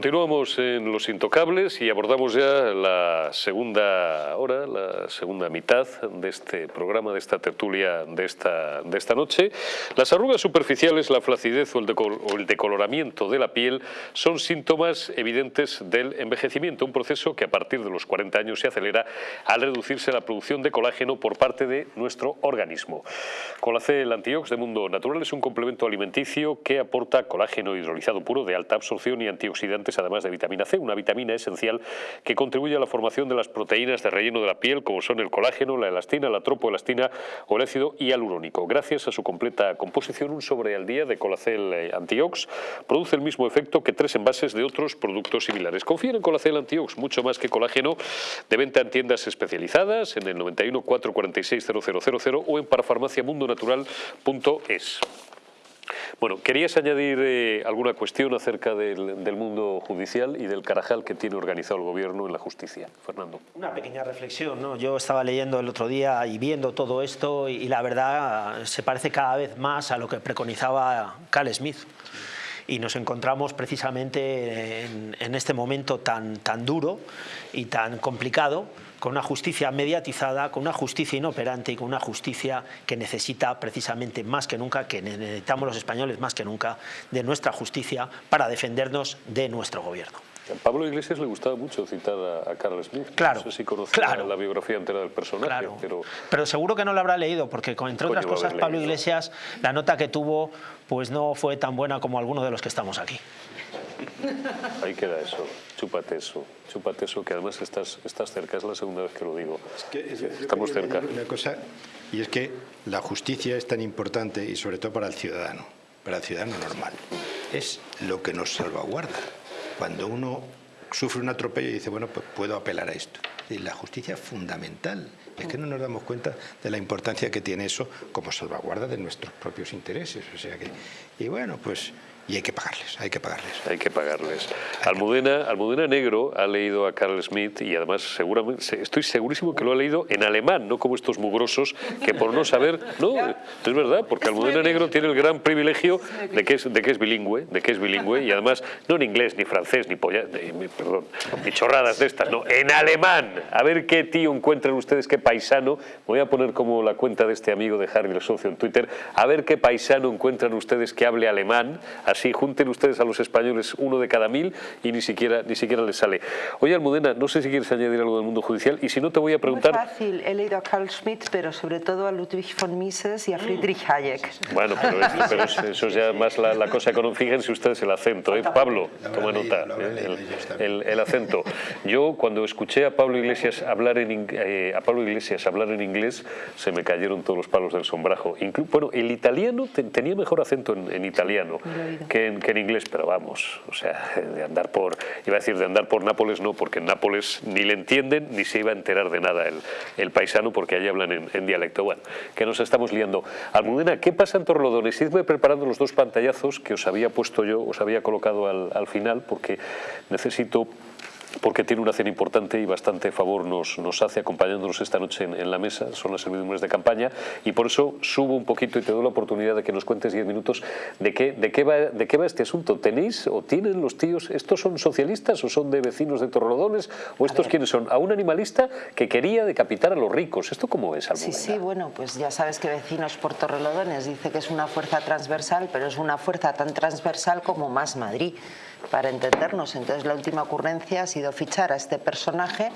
Continuamos en Los Intocables y abordamos ya la segunda hora, la segunda mitad de este programa, de esta tertulia de esta, de esta noche. Las arrugas superficiales, la flacidez o el, o el decoloramiento de la piel son síntomas evidentes del envejecimiento, un proceso que a partir de los 40 años se acelera al reducirse la producción de colágeno por parte de nuestro organismo. Colacel Antiox de Mundo Natural es un complemento alimenticio que aporta colágeno hidrolizado puro de alta absorción y además de vitamina C, una vitamina esencial que contribuye a la formación de las proteínas de relleno de la piel, como son el colágeno, la elastina, la tropoelastina o el ácido hialurónico. Gracias a su completa composición, un sobre al día de Colacel eh, Antiox produce el mismo efecto que tres envases de otros productos similares. Confíen en Colacel Antiox, mucho más que colágeno, de venta en tiendas especializadas, en el 91 446 0000 o en parafarmaciamundonatural.es. Bueno, ¿querías añadir eh, alguna cuestión acerca del, mundo judicial y del carajal que tiene organizado el gobierno en la justicia? Fernando. Una pequeña reflexión, ¿no? Yo estaba leyendo el otro día y viendo todo esto y, y la verdad se parece cada vez más a lo que preconizaba Cal Smith y nos encontramos precisamente en, en, este momento tan, tan duro y tan complicado con una justicia mediatizada, con una justicia inoperante y con una justicia que necesita precisamente más que nunca, que necesitamos los españoles más que nunca, de nuestra justicia para defendernos de nuestro gobierno. A Pablo Iglesias le gustaba mucho citar a, a Carl Smith. Claro, no sé si conoce claro. la biografía entera del personaje, claro. pero... Pero seguro que no lo habrá leído, porque entre otras cosas, Pablo leído. Iglesias, la nota que tuvo, pues no fue tan buena como algunos de los que estamos aquí. Ahí queda eso, chúpate eso, chúpate eso, que además estás, estás cerca, es la segunda vez que lo digo. Es que, es- Estamos cerca. Una cosa, y es que la justicia es tan importante, y sobre todo para el ciudadano, para el ciudadano normal, es lo que nos salvaguarda. Cuando uno sufre un atropello y dice, bueno, pues puedo apelar a esto. Y la justicia es fundamental. Es que no nos damos cuenta de la importancia que tiene eso como salvaguarda de nuestros propios intereses. O sea que, y bueno, pues, y hay que pagarles, hay que pagarles. Hay que pagarles. Almudena, Almudena Negro ha leído a Carl Smith y además seguramente, se- estoy segurísimo que lo ha leído en alemán, no como estos mugrosos que por no saber, no, es verdad, porque Almudena Negro tiene el gran privilegio de que es, de que es bilingüe, de que es bilingüe y además no en inglés, ni francés, ni polla, ni- perdón, ni chorradas de estas, no, en alemán. A ver qué tío encuentran ustedes, qué paisano, voy a poner como la cuenta de este amigo de Harry el socio en Twitter, a ver qué paisano encuentran ustedes que hable alemán, así junten ustedes a los españoles uno de cada mil y ni siquiera, ni siquiera les sale. Oye Almudena, no sé si quieres añadir algo del mundo judicial y si no te voy a Muy preguntar... fácil, he leído a Carl Schmitt, pero sobre todo a Ludwig von Mises y a Friedrich Hayek. Bueno, pero, esto- pero es- eso es ya más la, la cosa económica. Fíjense ustedes el acento, ¿eh? Pablo, Lo toma nota. El, acento. Yo cuando escuché a Pablo Iglesias hablar en eh, a Pablo Iglesias hablar en inglés, se me cayeron todos los palos del sombrajo. Inclu- bueno, el italiano te- tenía mejor acento en, en italiano. Que en, que en inglés, pero vamos, o sea, de andar por, iba a decir de andar por Nápoles, no, porque en Nápoles ni le entienden ni se iba a enterar de nada el, el paisano, porque allí hablan en, en dialecto. Bueno, que nos estamos liando. Almudena, ¿qué pasa en Torrelodones? Idme preparando los dos pantallazos que os había puesto yo, os había colocado al, al final, porque necesito porque tiene una cena importante y bastante favor nos, nos hace acompañándonos esta noche en, en la mesa, son las servidumbres de campaña, y por eso subo un poquito y te doy la oportunidad de que nos cuentes 10 minutos de qué, de, qué va, de qué va este asunto. ¿Tenéis o tienen los tíos, estos son socialistas o son de vecinos de Torrelodones, o estos quiénes son? A un animalista que quería decapitar a los ricos. ¿Esto cómo es, Sí, Almudena? sí, bueno, pues ya sabes que Vecinos por Torrelodones dice que es una fuerza transversal, pero es una fuerza tan transversal como Más Madrid, para entendernos. Entonces la última ocurrencia ha sido fichar a este personaje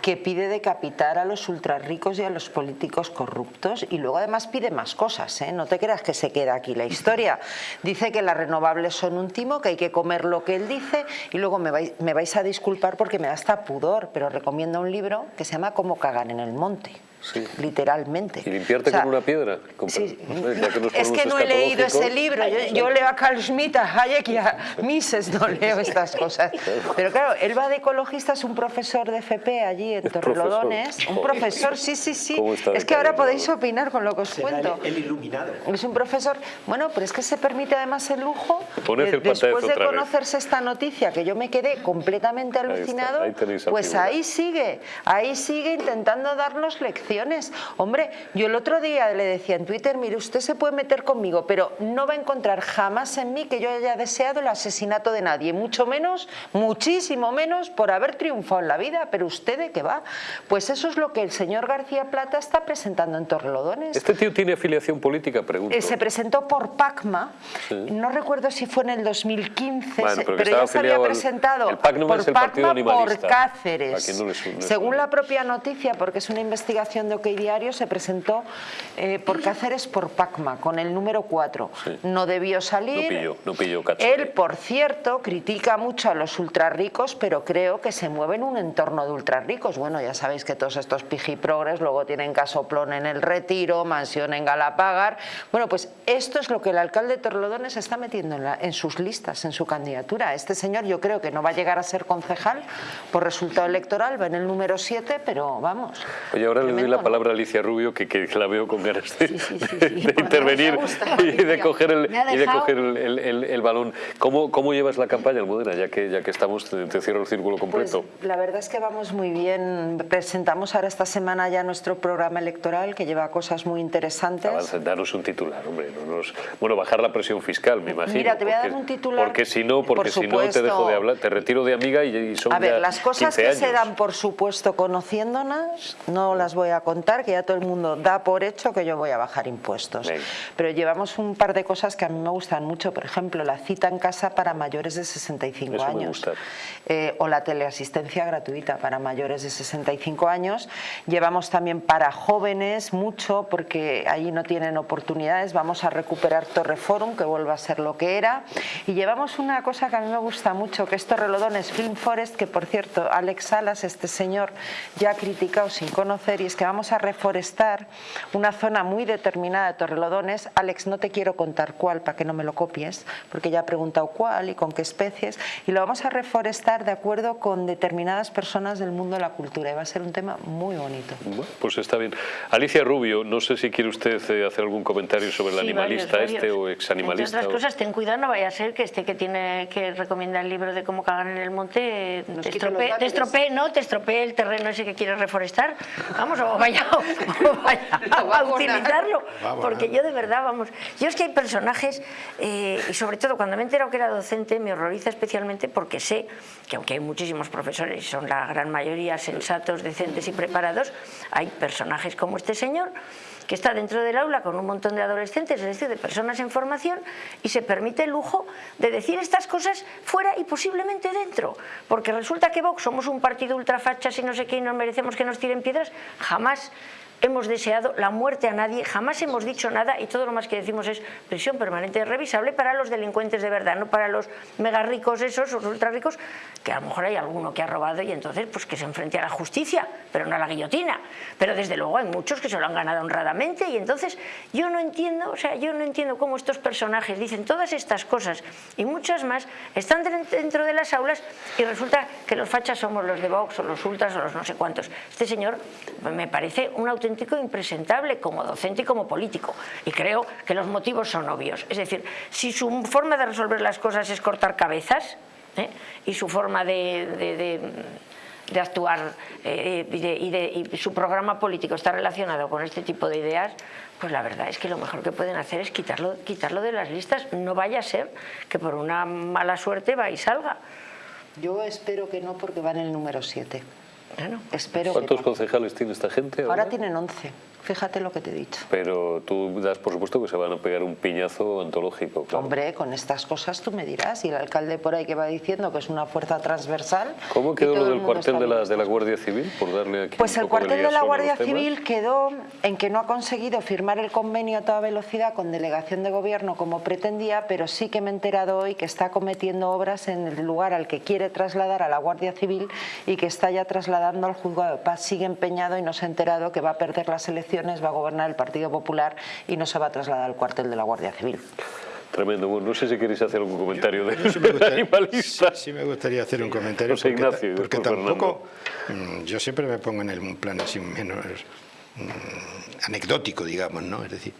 que pide decapitar a los ultrarricos y a los políticos corruptos y luego además pide más cosas, ¿eh? no te creas que se queda aquí la historia. Dice que las renovables son un timo, que hay que comer lo que él dice y luego me vais, me vais a disculpar porque me da hasta pudor, pero recomiendo un libro que se llama Cómo cagar en el monte. Sí. Literalmente. ¿Y limpiarte O sea, con una piedra? Con- sí. ya que nos es que no he leído ese libro. Yo, yo leo a Carl Schmitt, a Hayek y a Mises, no leo estas cosas. Pero claro, él va de ecologista, es un profesor de FP allí en Es Torrelodones. profesor. Un profesor, sí, sí, sí. ¿Cómo está Es que ahora podéis opinar con lo que os Será cuento. el, el iluminado. Es un profesor, bueno, pero es que se permite además el lujo de- el después de vez. conocerse esta noticia que yo me quedé completamente alucinado, ahí pues figura. ahí sigue, ahí sigue intentando darnos Hombre, yo el otro día le decía en Twitter, mire, usted se puede meter conmigo, pero no va a encontrar jamás en mí que yo haya deseado el asesinato de nadie, mucho menos, muchísimo menos por haber triunfado en la vida, pero usted de qué va. Pues eso es lo que el señor García Plata está presentando en Torrelodones. ¿Este tío tiene afiliación política? Pregunto. Eh, se presentó por PACMA, no recuerdo si fue en el 2015, Bueno, pero ya se había presentado el por PACMA por. Cáceres. No Según la propia noticia, porque es una investigación de OK Diario, se presentó eh, por Cáceres por PACMA, con el número 4. Sí. No debió salir. No pilló, no pilló. Él, por cierto, critica mucho a los ultrarricos, pero creo que se mueve en un entorno de ultrarricos. Bueno, ya sabéis que todos estos pijiprogres luego tienen casoplón en el Retiro, mansión en Galapagar. Bueno, pues esto es lo que el alcalde de Torrelodones está metiendo en, la- en sus listas, en su candidatura. Este señor yo creo que no va a llegar a ser concejal por resultado electoral, va en el número 7, pero vamos. Oye, ahora le doy la palabra a Alicia Rubio, que, que la veo con ganas de, Sí, sí, sí, de Pues intervenir gusta, y de coger el, y de coger el, el- el- balón. ¿Cómo, ¿Cómo llevas la campaña, Almudena? Ya que, ya que estamos, te, te cierro el círculo Pues completo. la verdad es que vamos muy bien. Presentamos ahora esta semana ya nuestro programa electoral que lleva cosas muy interesantes. Avanza, danos un titular, hombre. no nos- bueno, bajar la presión fiscal, me imagino. Mira, te voy a dar un titular, Porque si no, por porque si no te dejo de hablar, te retiro de amiga y, y son A ver, ya las cosas 15 que años. se dan por supuesto conociéndonos, no las voy a contar, que ya todo el mundo da por hecho que yo voy a bajar impuestos. Venga. Pero llevamos un par de cosas que a mí me gustan mucho, por ejemplo, la cita en casa para mayores de 65 Eso años. Eh, o la teleasistencia gratuita para mayores de 65 años. Llevamos también para jóvenes mucho, porque allí no tienen oportunidades. Vamos a recuperar Torreforum, que vuelva a ser lo que era. Y llevamos una cosa que a mí me gusta mucho, que es Torrelodones Film Forest, que por cierto, Alex Salas, este señor, ya ha criticado sin conocer, y es que vamos a reforestar una zona muy determinada de Torrelodones. Alex, no te quiero contar cuál para que no me lo copies, porque ya ha preguntado cuál y con qué especies, y lo vamos a reforestar de acuerdo con determinadas personas del mundo de la cultura, y va a ser un tema muy bonito. Bueno, pues está bien. Alicia Rubio, no sé si quiere usted eh, hacer algún comentario sobre el Sí, animalista varios, este varios. o exanimalista. Entre otras o- cosas, ten cuidado, no vaya a ser que este que tiene que recomienda el libro de cómo cagar en el monte te estropee, te estropee, no, te estropee el terreno ese que quieres reforestar. Vamos, o vaya, o vaya a utilizarlo. Porque yo de verdad, vamos, yo es que hay personajes, eh, y sobre todo cuando me he enterado que era docente, me horroriza especialmente porque sé que aunque hay muchísimos profesores, y son la gran mayoría sensatos, decentes y preparados, hay personajes como este señor que está dentro del aula con un montón de adolescentes, es decir, de personas en formación, y se permite el lujo de decir estas cosas fuera y posiblemente dentro. Porque resulta que Vox somos un partido ultrafachas y no sé qué, y nos merecemos que nos tiren piedras. Jamás hemos deseado la muerte a nadie, jamás hemos dicho nada y todo lo más que decimos es prisión permanente revisable para los delincuentes de verdad, no para los mega ricos esos, o ultra ricos, que a lo mejor hay alguno que ha robado y entonces pues que se enfrente a la justicia, pero no a la guillotina. Pero desde luego hay muchos que se lo han ganado honradamente y entonces yo no entiendo, o sea, yo no entiendo cómo estos personajes dicen todas estas cosas y muchas más, están dentro de las aulas y resulta que los fachas somos los de Vox o los ultras o los no sé cuántos. Este señor me parece un auténtico impresentable como docente y como político y creo que los motivos son obvios. Es decir, si su forma de resolver las cosas es cortar cabezas ¿eh? y su forma de- actuar eh, y de- y su programa político está relacionado con este tipo de ideas, pues la verdad es que lo mejor que pueden hacer es quitarlo, quitarlo de las listas. No vaya a ser que por una mala suerte va y salga. Yo espero que no, porque va en el número 7. Bueno, Espero que ¿Cuántos no. concejales tiene esta gente ahora? Ahora tienen 11. Fíjate lo que te he dicho. Pero tú das por supuesto que se van a pegar un piñazo antológico, claro. Hombre, con estas cosas tú me dirás. Y el alcalde por ahí que va diciendo que es una fuerza transversal. ¿Cómo quedó lo el del cuartel de la, de la Guardia Civil? Por darle aquí Pues el cuartel de la Guardia. Civil quedó en que no ha conseguido firmar el convenio a toda velocidad con delegación de gobierno como pretendía, pero sí que me he enterado hoy que está cometiendo obras en el lugar al que quiere trasladar a la Guardia Civil y que está ya trasladando al juzgado de paz. Sigue empeñado y no se ha enterado que va a perder las elecciones, va a gobernar el Partido Popular y no se va a trasladar al cuartel de la Guardia Civil. Tremendo. Bueno, no sé si queréis hacer algún comentario de Sí animalista. sí me gustaría hacer un comentario José porque, Ignacio porque tampoco mm, yo siempre me pongo en el un plan así menos mm, anecdótico digamos no es decir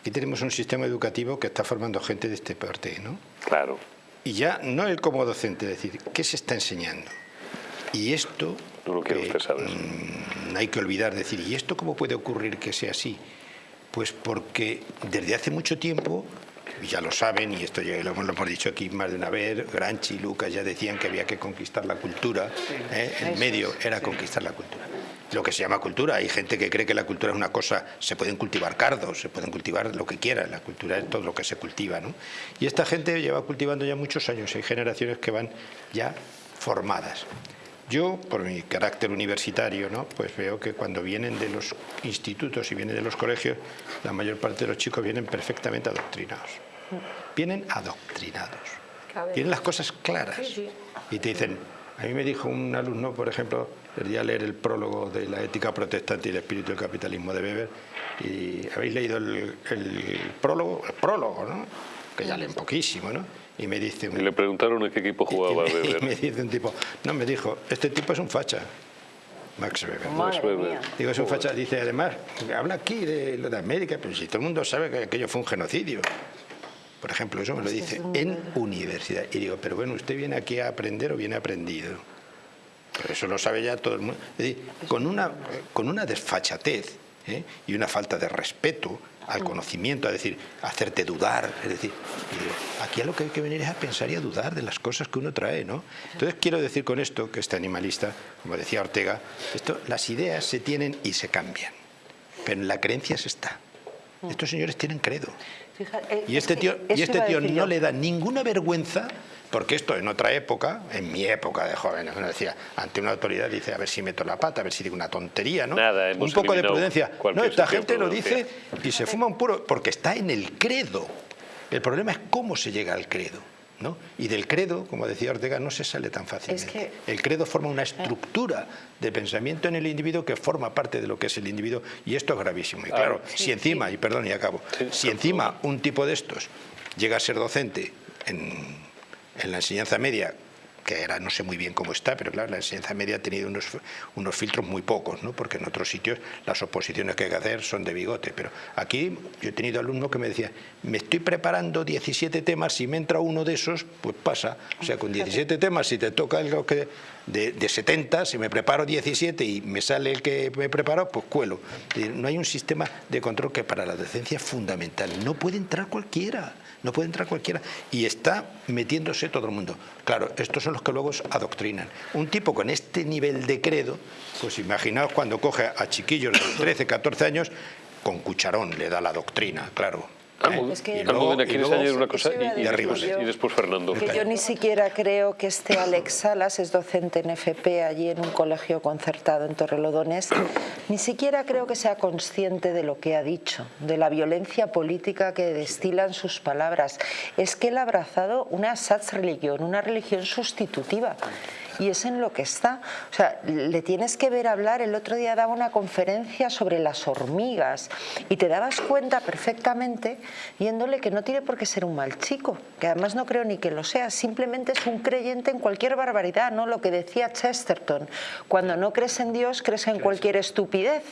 aquí tenemos un sistema educativo que está formando gente de este parte no Claro. y ya no él como docente es decir qué se está enseñando y esto No lo quiere usted saber. mm, no hay que olvidar decir, ¿y esto cómo puede ocurrir que sea así? Pues porque desde hace mucho tiempo ya lo saben, y esto ya lo, hemos dicho aquí más de una vez, Granchi y Lucas ya decían que había que conquistar la cultura, ¿eh? el medio era conquistar la cultura. Lo que se llama cultura, hay gente que cree que la cultura es una cosa, se pueden cultivar cardos, se pueden cultivar lo que quieran, la cultura es todo lo que se cultiva. ¿no? Y esta gente lleva cultivando ya muchos años, hay generaciones que van ya formadas. Yo, por mi carácter universitario, ¿no? pues veo que cuando vienen de los institutos y vienen de los colegios, la mayor parte de los chicos vienen perfectamente adoctrinados. Vienen adoctrinados. Tienen las cosas claras. Y te dicen, a mí me dijo un alumno, por ejemplo, el día leer el prólogo de la ética protestante y el espíritu del capitalismo de Weber, y habéis leído el, el prólogo, el prólogo, ¿no? que ya leen poquísimo, ¿no? Y me dice... y le preguntaron en qué equipo jugaba y me, Weber. Y me dice un tipo, no, me dijo, este tipo es un facha. Max Weber. Max Weber. Digo, es un facha. Dice, además, habla aquí de lo de América, pero si todo el mundo sabe que aquello fue un genocidio. Por ejemplo, eso me lo dice en universidad. Y digo, pero bueno, ¿usted viene aquí a aprender o viene aprendido? Pero eso lo sabe ya todo el mundo. Es decir, con una, con una desfachatez ¿eh? y una falta de respeto al conocimiento, a decir, hacerte dudar, es decir, aquí a lo que hay que venir es a pensar y a dudar de las cosas que uno trae, ¿no? Entonces quiero decir con esto, que este animalista, como decía Ortega, esto, las ideas se tienen y se cambian, pero en la creencia se está. Estos señores tienen credo. Fíjate, Y este tío, y este tío no le da ninguna vergüenza porque esto en otra época, en mi época de joven, uno decía, ante una autoridad dice, a ver si meto la pata, a ver si digo una tontería, ¿no? Nada, un poco de prudencia. No, esta gente lo dice y se fuma un puro, porque está en el credo. El problema es cómo se llega al credo. ¿no? Y del credo, como decía Ortega, no se sale tan fácilmente. que- El credo forma una estructura de pensamiento en el individuo que forma parte de lo que es el individuo y esto es gravísimo. Y claro, si encima, y perdón y acabo, Sí, si encima un tipo de estos llega a ser docente en, en la enseñanza media, que era no sé muy bien cómo está, pero claro, la enseñanza media ha tenido unos, unos filtros muy pocos, ¿no? porque en otros sitios las oposiciones que hay que hacer son de bigote, pero aquí yo he tenido alumnos que me decían, me estoy preparando 17 temas, si me entra uno de esos, pues pasa, o sea, con 17 temas, si te toca algo que de, de 70, si me preparo 17 y me sale el que me he preparado, pues cuelo. Decir, No hay un sistema de control que para la docencia es fundamental, no puede entrar cualquiera no puede entrar cualquiera. Y está metiéndose todo el mundo. Claro, estos son los que luego adoctrinan. Un tipo con este nivel de credo, pues imaginaos cuando coge a chiquillos de 13, 14 años, con cucharón le da la doctrina, claro. Almudena. Es que- Almudena, ¿quieres luego- añadir una cosa? Y, y después, yo. y después Fernando. Que yo ni siquiera creo que este Alex Salas, es docente en FP allí en un colegio concertado en Torrelodones, ni siquiera creo que sea consciente de lo que ha dicho, de la violencia política que destilan sus palabras. Es que él ha abrazado una religión, una religión sustitutiva. Y es en lo que está. O sea, le tienes que ver hablar. El otro día daba una conferencia sobre las hormigas y te dabas cuenta perfectamente viéndole que no tiene por qué ser un mal chico, que además no creo ni que lo sea, simplemente es un creyente en cualquier barbaridad, ¿no? Lo que decía Chesterton, cuando no crees en Dios, crees en cualquier estupidez.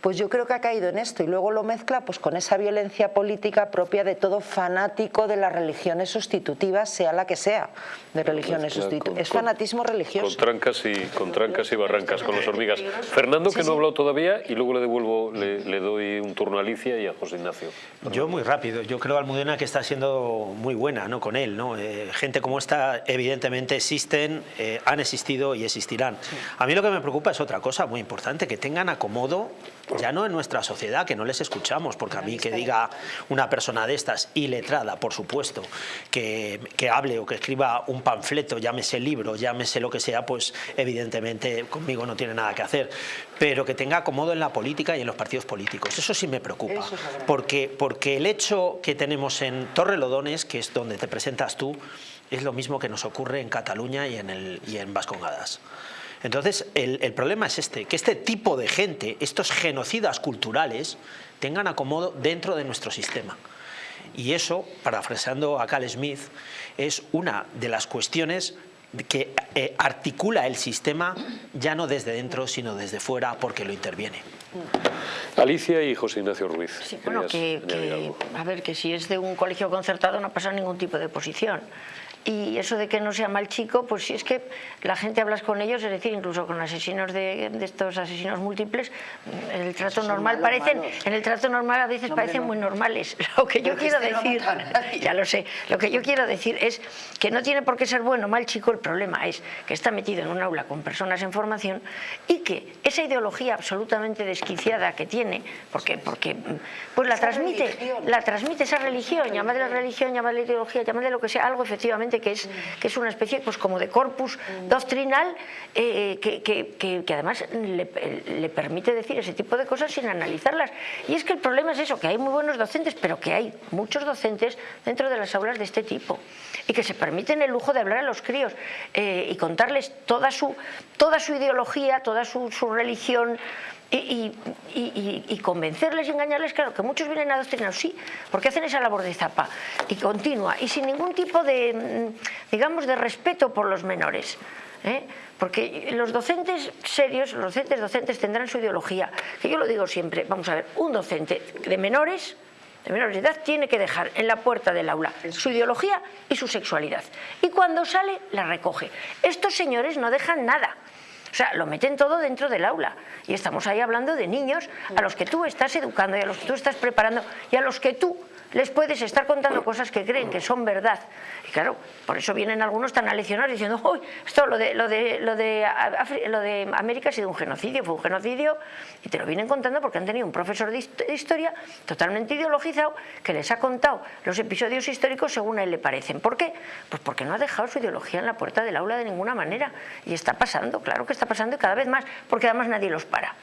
Pues yo creo que ha caído en esto y luego lo mezcla pues con esa violencia política propia de todo fanático de las religiones sustitutivas, sea la que sea, de religiones Mezcla sustitutivas. Es fanatismo religioso. Con trancas y con trancas y barrancas con las hormigas. Fernando, que no ha hablado todavía, y luego le devuelvo, le, le doy un turno a Alicia y a José Ignacio. Yo muy rápido, yo creo Almudena que está siendo muy buena ¿no? con él. ¿no? Eh, gente como esta evidentemente existen, eh, han existido y existirán. A mí lo que me preocupa es otra cosa muy importante, que tengan acomodo ya no en nuestra sociedad, que no les escuchamos, porque a mí que diga una persona de estas, iletrada, por supuesto, que, que hable o que escriba un panfleto, llámese libro, llámese lo que sea, pues evidentemente conmigo no tiene nada que hacer, pero que tenga acomodo en la política y en los partidos políticos. Eso sí me preocupa, es porque, porque el hecho que tenemos en Torrelodones, que es donde te presentas tú, es lo mismo que nos ocurre en Cataluña y en, el, y en Vascongadas. Entonces, el, el problema es este, que este tipo de gente, estos genocidas culturales, tengan acomodo dentro de nuestro sistema. Y eso, parafraseando a Cal Smith, es una de las cuestiones que eh, articula el sistema ya no desde dentro, sino desde fuera, porque lo interviene. Alicia y José Ignacio Ruiz. Sí, bueno, a ver, que si es de un colegio concertado no pasa ningún tipo de posición. Y eso de que no sea mal chico, pues si es que la gente hablas con ellos, es decir, incluso con asesinos de, estos asesinos múltiples, en el trato normal parecen, en el trato normal a veces parecen muy normales. Lo que yo quiero decir, ya lo sé, lo que yo quiero decir es que no tiene por qué ser bueno o mal chico, el problema es que está metido en un aula con personas en formación y que esa ideología absolutamente desquiciada que tiene, porque, porque pues la transmite, la transmite esa religión, llamadle la religión, llamadle ideología, llamadle lo que sea, algo efectivamente que es, que es una especie pues como de corpus doctrinal eh, que, que, que, además le, permite decir ese tipo de cosas sin analizarlas. Y es que el problema es eso, que hay muy buenos docentes, pero que hay muchos docentes dentro de las aulas de este tipo y que se permiten el lujo de hablar a los críos eh, y contarles toda su, toda su ideología, toda su, religión, y, convencerles y engañarles, claro, que muchos vienen adoctrinados, sí, porque hacen esa labor de zapa y continua y sin ningún tipo de, mm, digamos, de respeto por los menores. ¿eh? Porque los docentes serios, los docentes docentes tendrán su ideología, que yo lo digo siempre, vamos a ver, un docente de menores de menores de edad tiene que dejar en la puerta del aula su ideología y su sexualidad. Y cuando sale, la recoge. Estos señores no dejan nada. O sea, lo meten todo dentro del aula. Y estamos ahí hablando de niños a los que tú estás educando y a los que tú estás preparando y a los que tú les puedes estar contando cosas que creen que son verdad. Y claro, por eso vienen algunos tan aleccionados diciendo, uy, esto lo de, lo, de, lo, de, lo de América ha sido un genocidio, fue un genocidio, y te lo vienen contando porque han tenido un profesor de historia totalmente ideologizado que les ha contado los episodios históricos según a él le parecen. ¿Por qué? Pues porque no ha dejado su ideología en la puerta del aula de ninguna manera. Y está pasando, claro que está pasando y cada vez más, porque además nadie los para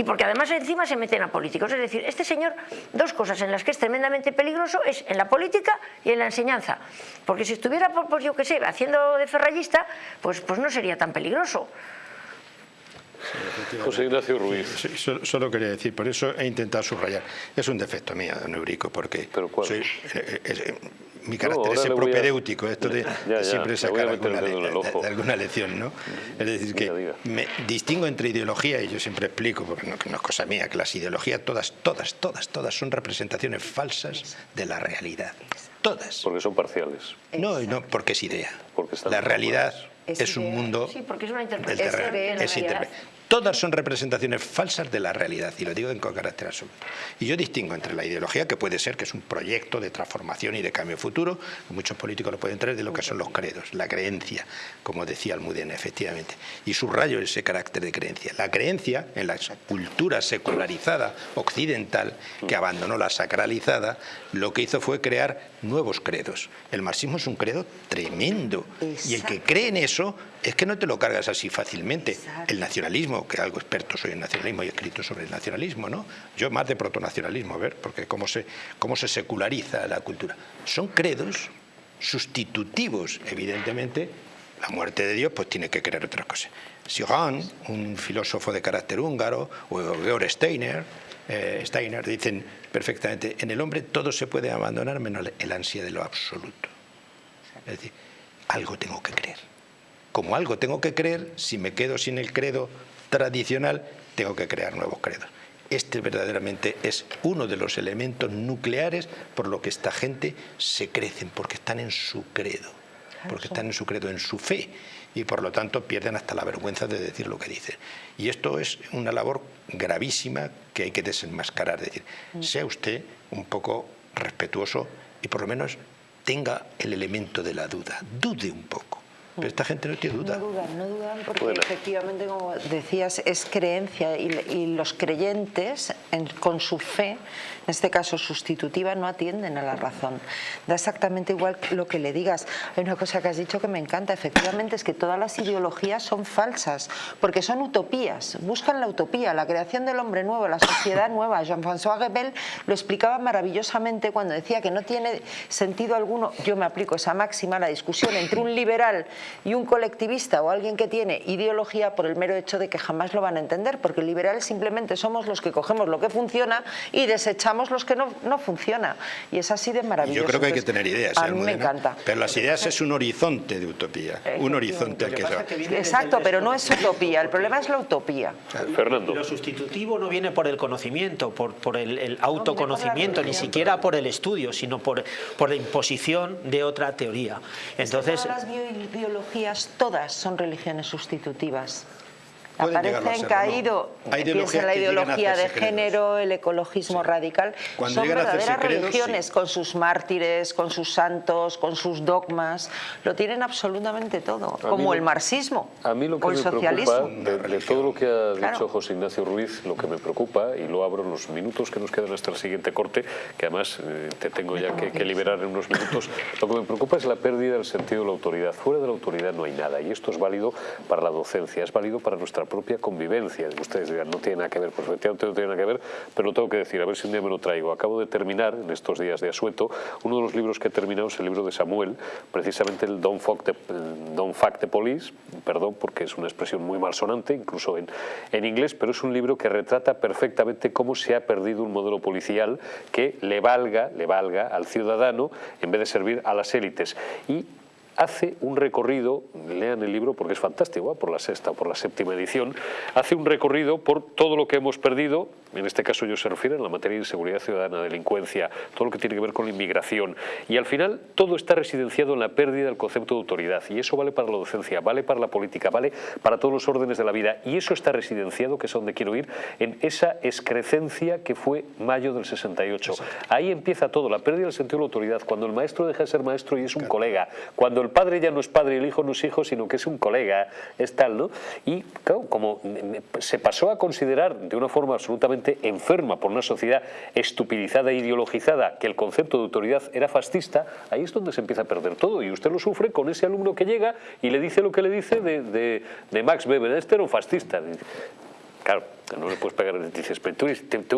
y porque además encima se meten a políticos. Es decir, este señor, dos cosas en las que es tremendamente peligroso es en la política y en la enseñanza. Porque si estuviera, pues yo qué sé, haciendo de ferrallista, pues, pues no sería tan peligroso. José Ignacio Ruiz. solo, quería decir, por eso he intentado subrayar. Es un defecto mío, don Eurico, porque soy, eh, eh, mi carácter es propedéutico, esto de, siempre sacar alguna, de, alguna lección, ¿no? Es decir, que me distingo entre ideología, y yo siempre explico, porque no, no, es cosa mía, que las ideologías todas, todas, todas, todas son representaciones falsas de la realidad. Todas. Porque son parciales. No, no, porque es idea. Porque la realidad es, un mundo... Sí, porque es una interpretación. Es, Todas son representaciones falsas de la realidad, y lo digo con carácter absoluto. Y yo distingo entre la ideología, que puede ser que es un proyecto de transformación y de cambio futuro, que muchos políticos lo pueden traer, de lo que son los credos, la creencia, como decía Almudena, efectivamente. Y subrayo ese carácter de creencia. La creencia, en la cultura secularizada occidental, que abandonó la sacralizada, lo que hizo fue crear nuevos credos. El marxismo es un credo tremendo, y el que cree en eso es que no te lo cargas así fácilmente. El nacionalismo, que algo experto soy en nacionalismo y he escrito sobre el nacionalismo, ¿no? Yo más de protonacionalismo, a ver, porque cómo se, cómo se seculariza la cultura. Son credos sustitutivos, evidentemente, la muerte de Dios pues tiene que creer otras cosas. Sioran, un filósofo de carácter húngaro, o Georg Steiner, eh, Steiner, dicen perfectamente, en el hombre todo se puede abandonar menos el ansia de lo absoluto. Es decir, algo tengo que creer como algo tengo que creer, si me quedo sin el credo tradicional, tengo que crear nuevos credos. Este verdaderamente es uno de los elementos nucleares por lo que esta gente se crecen, porque están en su credo, porque están en su credo, en su fe, y por lo tanto pierden hasta la vergüenza de decir lo que dicen. Y esto es una labor gravísima que hay que desenmascarar, es decir, mm. sea usted un poco respetuoso y por lo menos tenga el elemento de la duda, dude un poco pero esta gente no tiene duda. No dudan, no dudan porque efectivamente, como decías, es creencia y, los creyentes con su fe, en este caso sustitutiva, no atienden a la razón. Da exactamente igual lo que le digas. Hay una cosa que has dicho que me encanta, efectivamente, es que todas las ideologías son falsas, porque son utopías, buscan la utopía, la creación del hombre nuevo, la sociedad nueva. Jean-François Rebel lo explicaba maravillosamente cuando decía que no tiene sentido alguno, yo me aplico esa máxima, la discusión entre un liberal y un colectivista o alguien que tiene ideología por el mero hecho de que jamás lo van a entender, porque liberales simplemente somos los que cogemos lo que funciona y desechamos los que no, no funciona. Y es así de maravilloso. Yo creo que hay que tener ideas. A mí me encanta. Pero las ideas es un horizonte de utopía, un horizonte al que se va. Exacto, pero no es utopía, el problema es la utopía. Fernando. Lo sustitutivo no viene por el conocimiento, por, por el, el autoconocimiento, ni siquiera por el estudio, sino por, por la imposición de otra teoría. Entonces, Todas son religiones sustitutivas. Aparecen serlo, caído, ¿no? Hay piensa en la ideología de género, el ecologismo radical. Cuando son verdaderas credos, religiones sí. con sus mártires, con sus santos, con sus dogmas. Lo tienen absolutamente todo, A como lo- el marxismo A mí lo que o el me socialismo. preocupa, de, de todo lo que ha Claro. dicho José Ignacio Ruiz, lo que me preocupa, y lo abro en los minutos que nos quedan hasta el siguiente corte, que además eh, te tengo ya que, que liberar en unos minutos, lo que me preocupa es la pérdida del sentido de la autoridad. Fuera de la autoridad no hay nada, y esto es válido para la docencia, es válido para nuestra propia convivencia. Ustedes dirán, no tiene nada que ver, pues efectivamente no tiene nada que ver, pero lo tengo que decir, a ver si un día me lo traigo. Acabo de terminar, en estos días de asueto, uno de los libros que he terminado es el libro de Samuel, precisamente el Don't Fuck the, Don't Fuck the Police, perdón porque es una expresión muy malsonante, incluso en, en inglés, pero es un libro que retrata perfectamente cómo se ha perdido un modelo policial que le valga, le valga al ciudadano en vez de servir a las élites. Y hace un recorrido, lean el libro porque es fantástico, ¿eh? por la sexta o por la séptima edición, hace un recorrido por todo lo que hemos perdido, en este caso yo se refiere en la materia de inseguridad ciudadana, delincuencia, todo lo que tiene que ver con la inmigración, y al final todo está residenciado en la pérdida del concepto de autoridad, y eso vale para la docencia, vale para la política, vale para todos los órdenes de la vida, y eso está residenciado, que es a donde quiero ir, en esa excrecencia que fue mayo del 68. Ahí empieza todo, la pérdida del sentido de la autoridad, cuando el maestro deja de ser maestro y es un colega, cuando el padre ya no es padre y el hijo no es hijo, sino que es un colega, es tal, ¿no? Y claro, como se pasó a considerar de una forma absolutamente enferma por una sociedad estupidizada e ideologizada que el concepto de autoridad era fascista, ahí es donde se empieza a perder todo. Y usted lo sufre con ese alumno que llega y le dice lo que le dice de, de- de Max Weber, este era un fascista. Claro, no le puedes pegar, dices, pero tú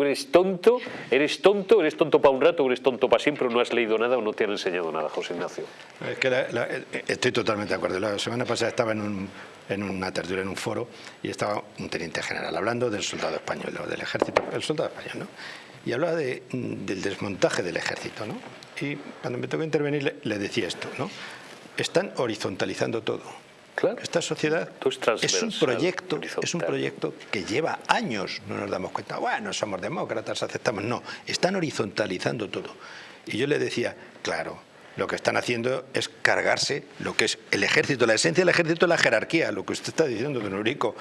eres, tonto, eres tonto, eres tonto para un rato, eres tonto para siempre, no has leído nada o no te han enseñado nada, José Ignacio. Es que estoy totalmente de acuerdo. La semana pasada estaba en, un- en una tertulia, en un foro, y estaba un teniente general hablando del soldado español, del ejército, el soldado español, ¿no? Y hablaba de, del desmontaje del ejército, ¿no? Y cuando me tocó intervenir le decía esto, ¿no? Están horizontalizando todo. Claro. Esta sociedad es un proyecto, es un proyecto que lleva años, no nos damos cuenta, bueno, somos demócratas, aceptamos, no, están horizontalizando todo. Y yo le decía, claro, lo que están haciendo es cargarse lo que es el ejército, la esencia del ejército es la jerarquía, lo que usted está diciendo, don Eurico.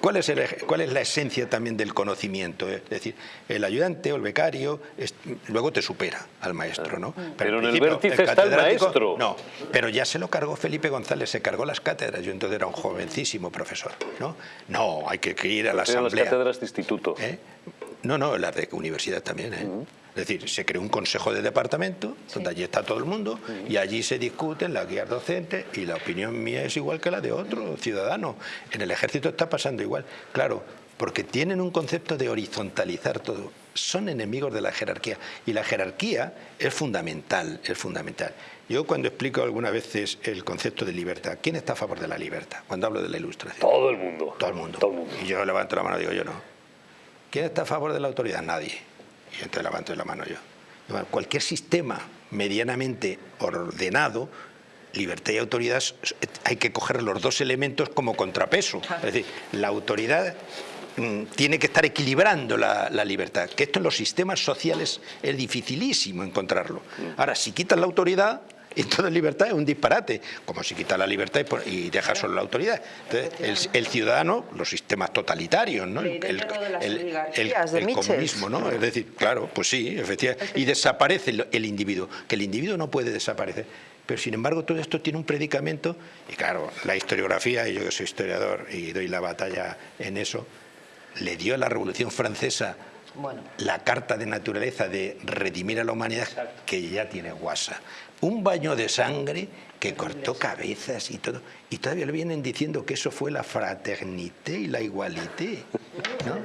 ¿Cuál es, el ej- ¿Cuál es la esencia también del conocimiento? Es decir, el ayudante o el becario es- luego te supera al maestro, ¿no? Pero en el vértice está el maestro. No, pero ya se lo cargó Felipe González, se cargó las cátedras. Yo entonces era un jovencísimo profesor, ¿no? No, hay que ir a la Eran las asamblea. cátedras de instituto. ¿Eh? No, no, las de universidad también. ¿eh? Es decir, se creó un consejo de departamento, donde allí está todo el mundo, y allí se discuten las guías docentes, y la opinión mía es igual que la de otro ciudadano. En el ejército está pasando igual. Claro, porque tienen un concepto de horizontalizar todo. Son enemigos de la jerarquía. Y la jerarquía es fundamental, es fundamental. Yo cuando explico algunas veces el concepto de libertad, ¿quién está a favor de la libertad? Cuando hablo de la ilustración. Todo el mundo. Todo el mundo. Todo el mundo. Y yo levanto la mano y digo yo no. ¿Quién está a favor de la autoridad? Nadie. Y entonces levanto la mano yo. Bueno, Cualquier sistema medianamente ordenado, libertad y autoridad, hay que coger los dos elementos como contrapeso. Es decir, la autoridad mm, tiene que estar equilibrando la, la libertad, que esto en los sistemas sociales es dificilísimo encontrarlo. Ahora, si quitas la autoridad, entonces libertad es un disparate, como si quitas la libertad y y dejas solo la autoridad. Entonces, el, el ciudadano, los sistemas totalitarios, ¿no? El, el- el- comunismo, ¿no? Es decir, claro, pues sí, efectivamente. Y desaparece el, individuo, que el individuo no puede desaparecer. Pero sin embargo todo esto tiene un predicamento y claro, la historiografía, y yo que soy historiador y doy la batalla en eso, le dio a la Revolución Francesa Bueno. la carta de naturaleza de redimir a la humanidad que ya tiene guasa. Un baño de sangre que cortó cabezas y todo. Y todavía le vienen diciendo que eso fue la fraternité y la igualité. ¿no?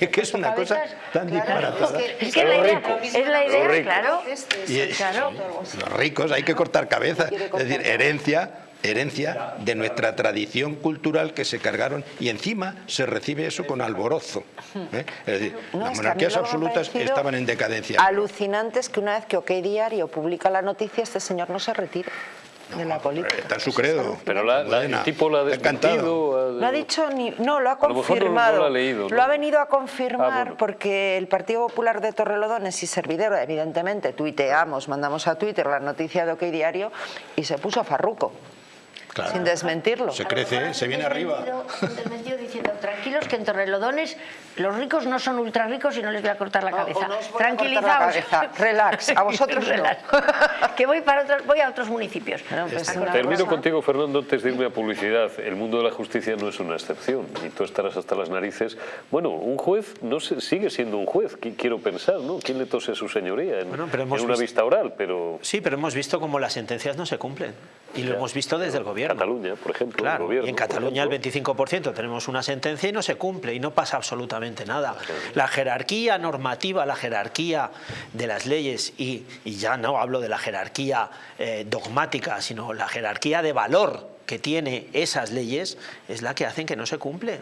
Es que es una cosa tan disparatada. Es que la idea, es la idea, rico. claro. Y- Claro. Los ricos hay que cortar cabezas. Es decir, herencia herencia de nuestra tradición cultural que se cargaron y encima se recibe eso con alborozo. ¿eh? Es decir, las monarquías absolutas estaban en decadencia. Alucinante es que una vez que OK Diario publica la noticia, este señor no se retira de la política. Está en su credo. Pero la, el tipo lo ha desmentido. No ha dicho ni... No, lo ha confirmado. lo, ha leído, lo, ha venido a confirmar ah, porque el Partido Popular de Torrelodones y Servidero, evidentemente, tuiteamos, mandamos a Twitter la noticia de OK Diario y se puso a farruco sin desmentirlo. Se crece, se viene arriba. Desmentido diciendo, tranquilos que en Torrelodones los ricos no son ultra ricos y no les voy a cortar la cabeza. Tranquilizaos. Relax, a vosotros Relax. que voy, para otros, voy a otros municipios. Pues Termino contigo, Fernando, antes de irme a publicidad. El mundo de la justicia no es una excepción y tú estarás hasta las narices. Bueno, un juez no sigue siendo un juez, quiero pensar, ¿no? ¿Quién le tose a su señoría en, una vista oral? pero Sí, pero hemos visto cómo las sentencias no se cumplen y lo hemos visto desde el gobierno. Cataluña, por ejemplo. Claro, y en Cataluña el 25% tenemos una sentencia y no se cumple y no pasa absolutamente nada. La jerarquía normativa, la jerarquía de las leyes y, ya no hablo de la jerarquía eh, dogmática, sino la jerarquía de valor que tiene esas leyes es la que hacen que no se cumple.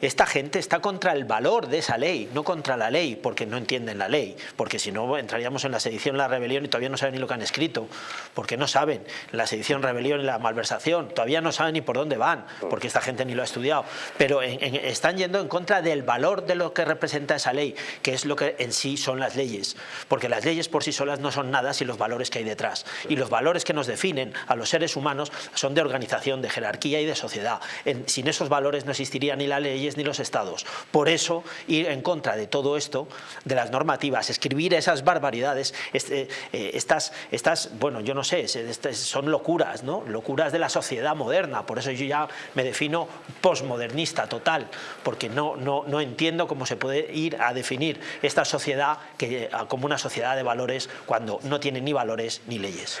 Esta gente está contra el valor de esa ley, no contra la ley, porque no entienden la ley, porque si no entraríamos en la sedición, la rebelión y todavía no saben ni lo que han escrito, porque no saben la sedición, rebelión y la malversación, todavía no saben ni por dónde van, porque esta gente ni lo ha estudiado, pero están yendo en contra del valor de lo que representa esa ley, que es lo que en sí son las leyes, porque las leyes por sí solas no son nada sin los valores que hay detrás, y los valores que nos definen a los seres humanos son de organización, de jerarquía y de sociedad. sin esos valores no existiría ni la ley ni los estados. Por eso, ir en contra de todo esto, de las normativas, escribir esas barbaridades, este, eh, estas, estas, bueno, yo no sé, son locuras, ¿no? Locuras de la sociedad moderna. Por eso yo ya me defino posmodernista total, porque no, no, no entiendo cómo se puede ir a definir esta sociedad que, como una sociedad de valores cuando no tiene ni valores ni leyes.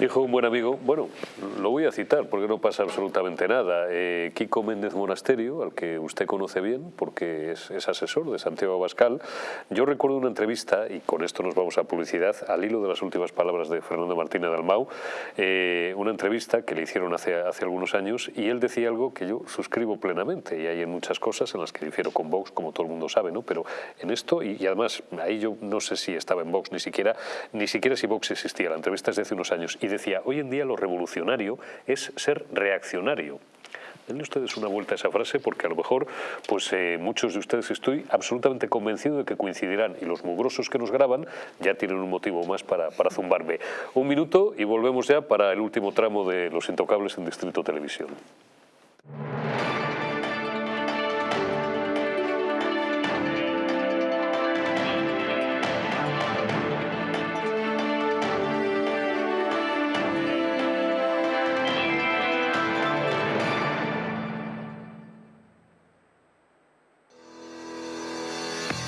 Dijo un buen amigo, bueno, lo voy a citar porque no pasa absolutamente nada, eh, Kiko Méndez Monasterio, al que usted conoce bien porque es, asesor de Santiago Abascal, yo recuerdo una entrevista, y con esto nos vamos a publicidad, al hilo de las últimas palabras de Fernando Martínez Dalmau, eh, una entrevista que le hicieron hace, hace algunos años y él decía algo que yo suscribo plenamente. Y hay en muchas cosas en las que difiero con Vox, como todo el mundo sabe, ¿no? pero en esto, y, además ahí yo no sé si estaba en Vox ni siquiera, ni siquiera si Vox existía, la entrevista es de hace unos años, decía, hoy en día lo revolucionario es ser reaccionario. Denle ustedes una vuelta a esa frase porque a lo mejor pues, eh, muchos de ustedes estoy absolutamente convencido de que coincidirán y los mugrosos que nos graban ya tienen un motivo más para, para zumbarme. Un minuto y volvemos ya para el último tramo de Los Intocables en Distrito Televisión.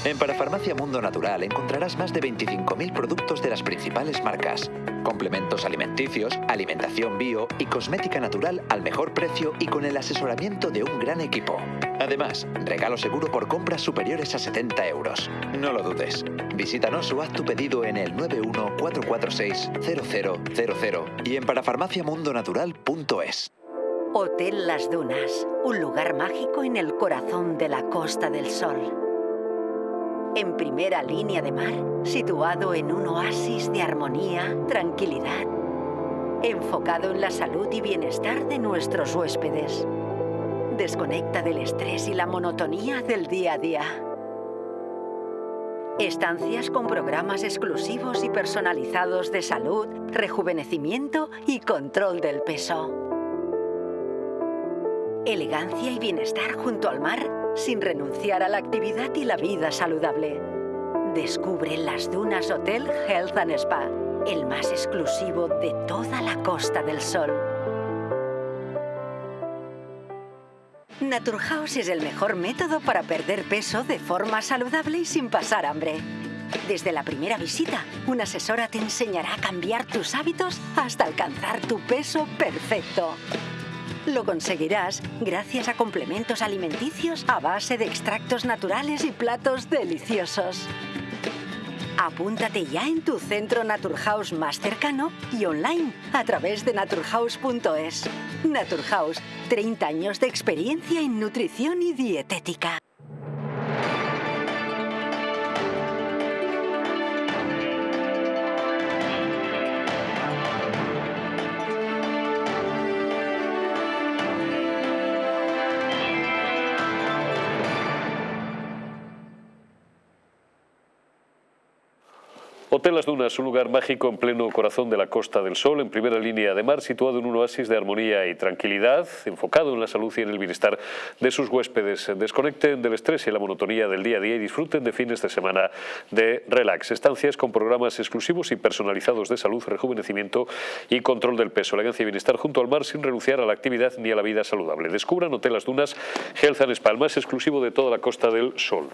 En Parafarmacia Mundo Natural encontrarás más de 25.000 productos de las principales marcas, complementos alimenticios, alimentación bio y cosmética natural al mejor precio y con el asesoramiento de un gran equipo. Además, regalo seguro por compras superiores a 70 euros. No lo dudes. Visítanos o haz tu pedido en el 914460000 y en parafarmaciamundonatural.es. Hotel Las Dunas, un lugar mágico en el corazón de la Costa del Sol en primera línea de mar, situado en un oasis de armonía, tranquilidad, enfocado en la salud y bienestar de nuestros huéspedes. Desconecta del estrés y la monotonía del día a día. Estancias con programas exclusivos y personalizados de salud, rejuvenecimiento y control del peso. Elegancia y bienestar junto al mar sin renunciar a la actividad y la vida saludable. Descubre las Dunas Hotel Health and Spa, el más exclusivo de toda la Costa del Sol. Naturhaus es el mejor método para perder peso de forma saludable y sin pasar hambre. Desde la primera visita, una asesora te enseñará a cambiar tus hábitos hasta alcanzar tu peso perfecto. Lo conseguirás gracias a complementos alimenticios a base de extractos naturales y platos deliciosos. Apúntate ya en tu centro Naturhaus más cercano y online a través de naturhaus.es. Naturhaus, 30 años de experiencia en nutrición y dietética. Hotel Las Dunas, un lugar mágico en pleno corazón de la Costa del Sol, en primera línea de mar, situado en un oasis de armonía y tranquilidad, enfocado en la salud y en el bienestar de sus huéspedes. Desconecten del estrés y la monotonía del día a día y disfruten de fines de semana de relax. Estancias con programas exclusivos y personalizados de salud, rejuvenecimiento y control del peso, elegancia y bienestar junto al mar sin renunciar a la actividad ni a la vida saludable. Descubran Hotel Las Dunas Health and Spa, más exclusivo de toda la Costa del Sol.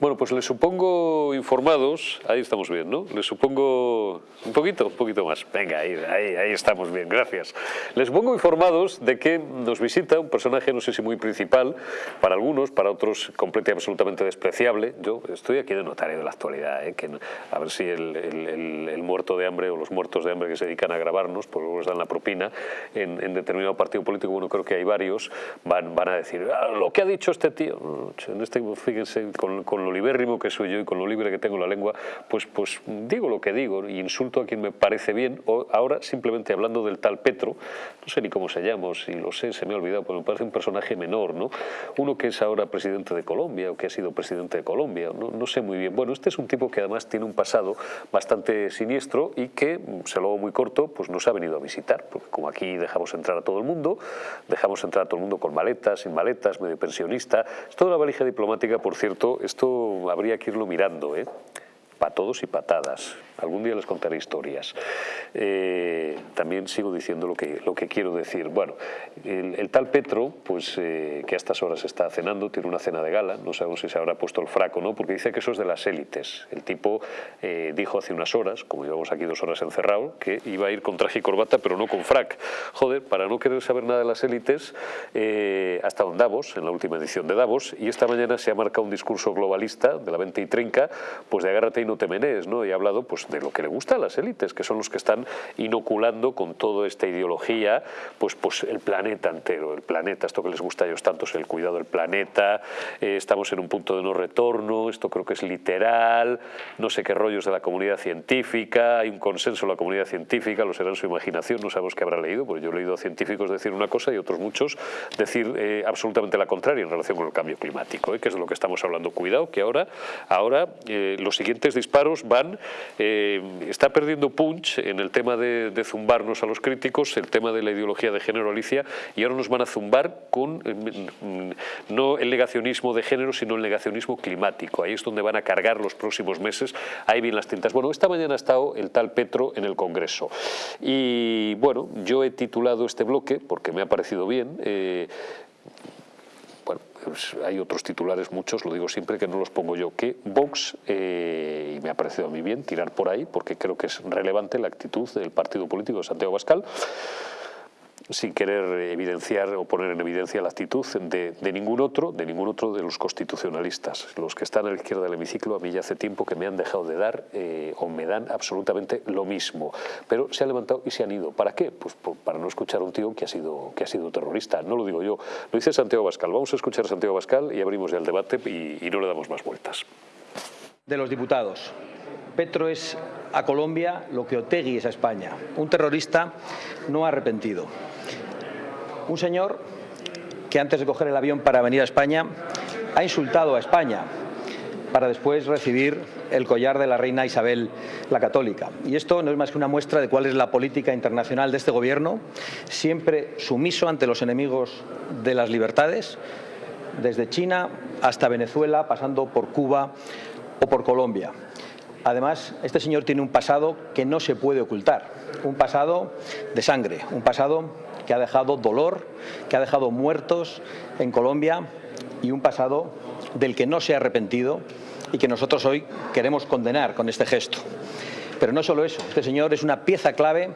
Bueno, pues les supongo informados, ahí estamos bien, ¿no? Les supongo un poquito, un poquito más. Venga, ahí, ahí, ahí estamos bien, gracias. Les supongo informados de que nos visita un personaje, no sé si muy principal, para algunos, para otros completamente absolutamente despreciable. Yo estoy aquí de notario de la actualidad, ¿eh? que a ver si el, el, el, muerto de hambre o los muertos de hambre que se dedican a grabarnos, pues luego les dan la propina en, en determinado partido político, bueno, creo que hay varios, van, van a decir, ah, lo que ha dicho este tío. En este, fíjense, con, con lo libérrimo que soy yo y con lo libre que tengo la lengua, pues, pues digo lo que digo y insulto a quien me parece bien. O ahora, simplemente hablando del tal Petro, no sé ni cómo se llama, si lo sé, se me ha olvidado, pero me parece un personaje menor, ¿no? Uno que es ahora presidente de Colombia o que ha sido presidente de Colombia, no, no sé muy bien. Bueno, este es un tipo que además tiene un pasado bastante siniestro y que, se lo hago muy corto, pues nos ha venido a visitar, porque como aquí dejamos entrar a todo el mundo, dejamos entrar a todo el mundo con maletas, sin maletas, medio pensionista, es toda una valija diplomática, por cierto, esto habría que irlo mirando, ¿eh? para todos y patadas. Algún día les contaré historias. Eh, también sigo diciendo lo que, lo que quiero decir. Bueno, el, tal Petro, pues eh, que a estas horas está cenando, tiene una cena de gala, no sabemos si se habrá puesto el fraco no, porque dice que eso es de las élites. El tipo eh, dijo hace unas horas, como llevamos aquí dos horas encerrado, que iba a ir con traje y corbata, pero no con frac. Joder, para no querer saber nada de las élites, ha estado en Davos, en la última edición de Davos, y esta mañana se ha marcado un discurso globalista de la 20 y trinca, pues de agárrate y no te menes, ¿no? Y ha hablado pues de lo que le gusta a las élites, que son los que están inoculando con toda esta ideología pues, pues el planeta entero, el planeta, esto que les gusta a ellos tanto es el cuidado del planeta, eh, estamos en un punto de no retorno, esto creo que es literal, no sé qué rollos de la comunidad científica, hay un consenso en la comunidad científica, lo será en su imaginación, no sabemos qué habrá leído, porque yo he leído a científicos decir una cosa y otros muchos decir eh, absolutamente la contraria en relación con el cambio climático, eh, que es de lo que estamos hablando. Cuidado que ahora, ahora los siguientes disparos van está perdiendo punch en el tema de, zumbarnos a los críticos, el tema de la ideología de género, Alicia, y ahora nos van a zumbar con mm, no el negacionismo de género, sino el negacionismo climático. Ahí es donde van a cargar los próximos meses, ahí vienen las tintas. Bueno, esta mañana ha estado el tal Petro en el Congreso y bueno, yo he titulado este bloque, porque me ha parecido bien, eh, pues hay otros titulares, muchos, lo digo siempre que no los pongo yo, que Vox, eh, y me ha parecido a mí bien tirar por ahí, porque creo que es relevante la actitud del partido político de Santiago Bascal, sin querer evidenciar o poner en evidencia la actitud de, ningún otro, de ningún otro de los constitucionalistas. Los que están a la izquierda del hemiciclo a mí ya hace tiempo que me han dejado de dar eh, o me dan absolutamente lo mismo. Pero se han levantado y se han ido. ¿Para qué? Pues para no escuchar a un tío que ha sido, que ha sido terrorista. No lo digo yo, lo dice Santiago Bascal. Vamos a escuchar a Santiago Bascal y abrimos ya el debate y, y no le damos más vueltas. De los diputados. Petro es a Colombia lo que Otegui es a España, un terrorista no arrepentido. Un señor que antes de coger el avión para venir a España ha insultado a España para después recibir el collar de la reina Isabel la Católica. Y esto no es más que una muestra de cuál es la política internacional de este gobierno, siempre sumiso ante los enemigos de las libertades, desde China hasta Venezuela, pasando por Cuba o por Colombia. Además, este señor tiene un pasado que no se puede ocultar, un pasado de sangre, un pasado que ha dejado dolor, que ha dejado muertos en Colombia y un pasado del que no se ha arrepentido y que nosotros hoy queremos condenar con este gesto. Pero no solo eso, este señor es una pieza clave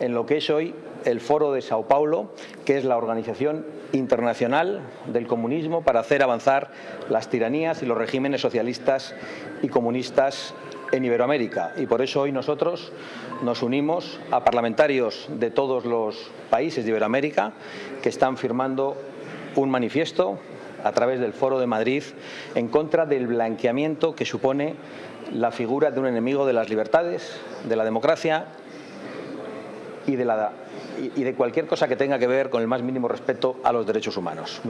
en lo que es hoy el Foro de Sao Paulo, que es la organización internacional del comunismo para hacer avanzar las tiranías y los regímenes socialistas y comunistas en Iberoamérica. Y por eso hoy nosotros nos unimos a parlamentarios de todos los países de Iberoamérica que están firmando un manifiesto a través del Foro de Madrid en contra del blanqueamiento que supone la figura de un enemigo de las libertades, de la democracia y de, la, y de cualquier cosa que tenga que ver con el más mínimo respeto a los derechos humanos.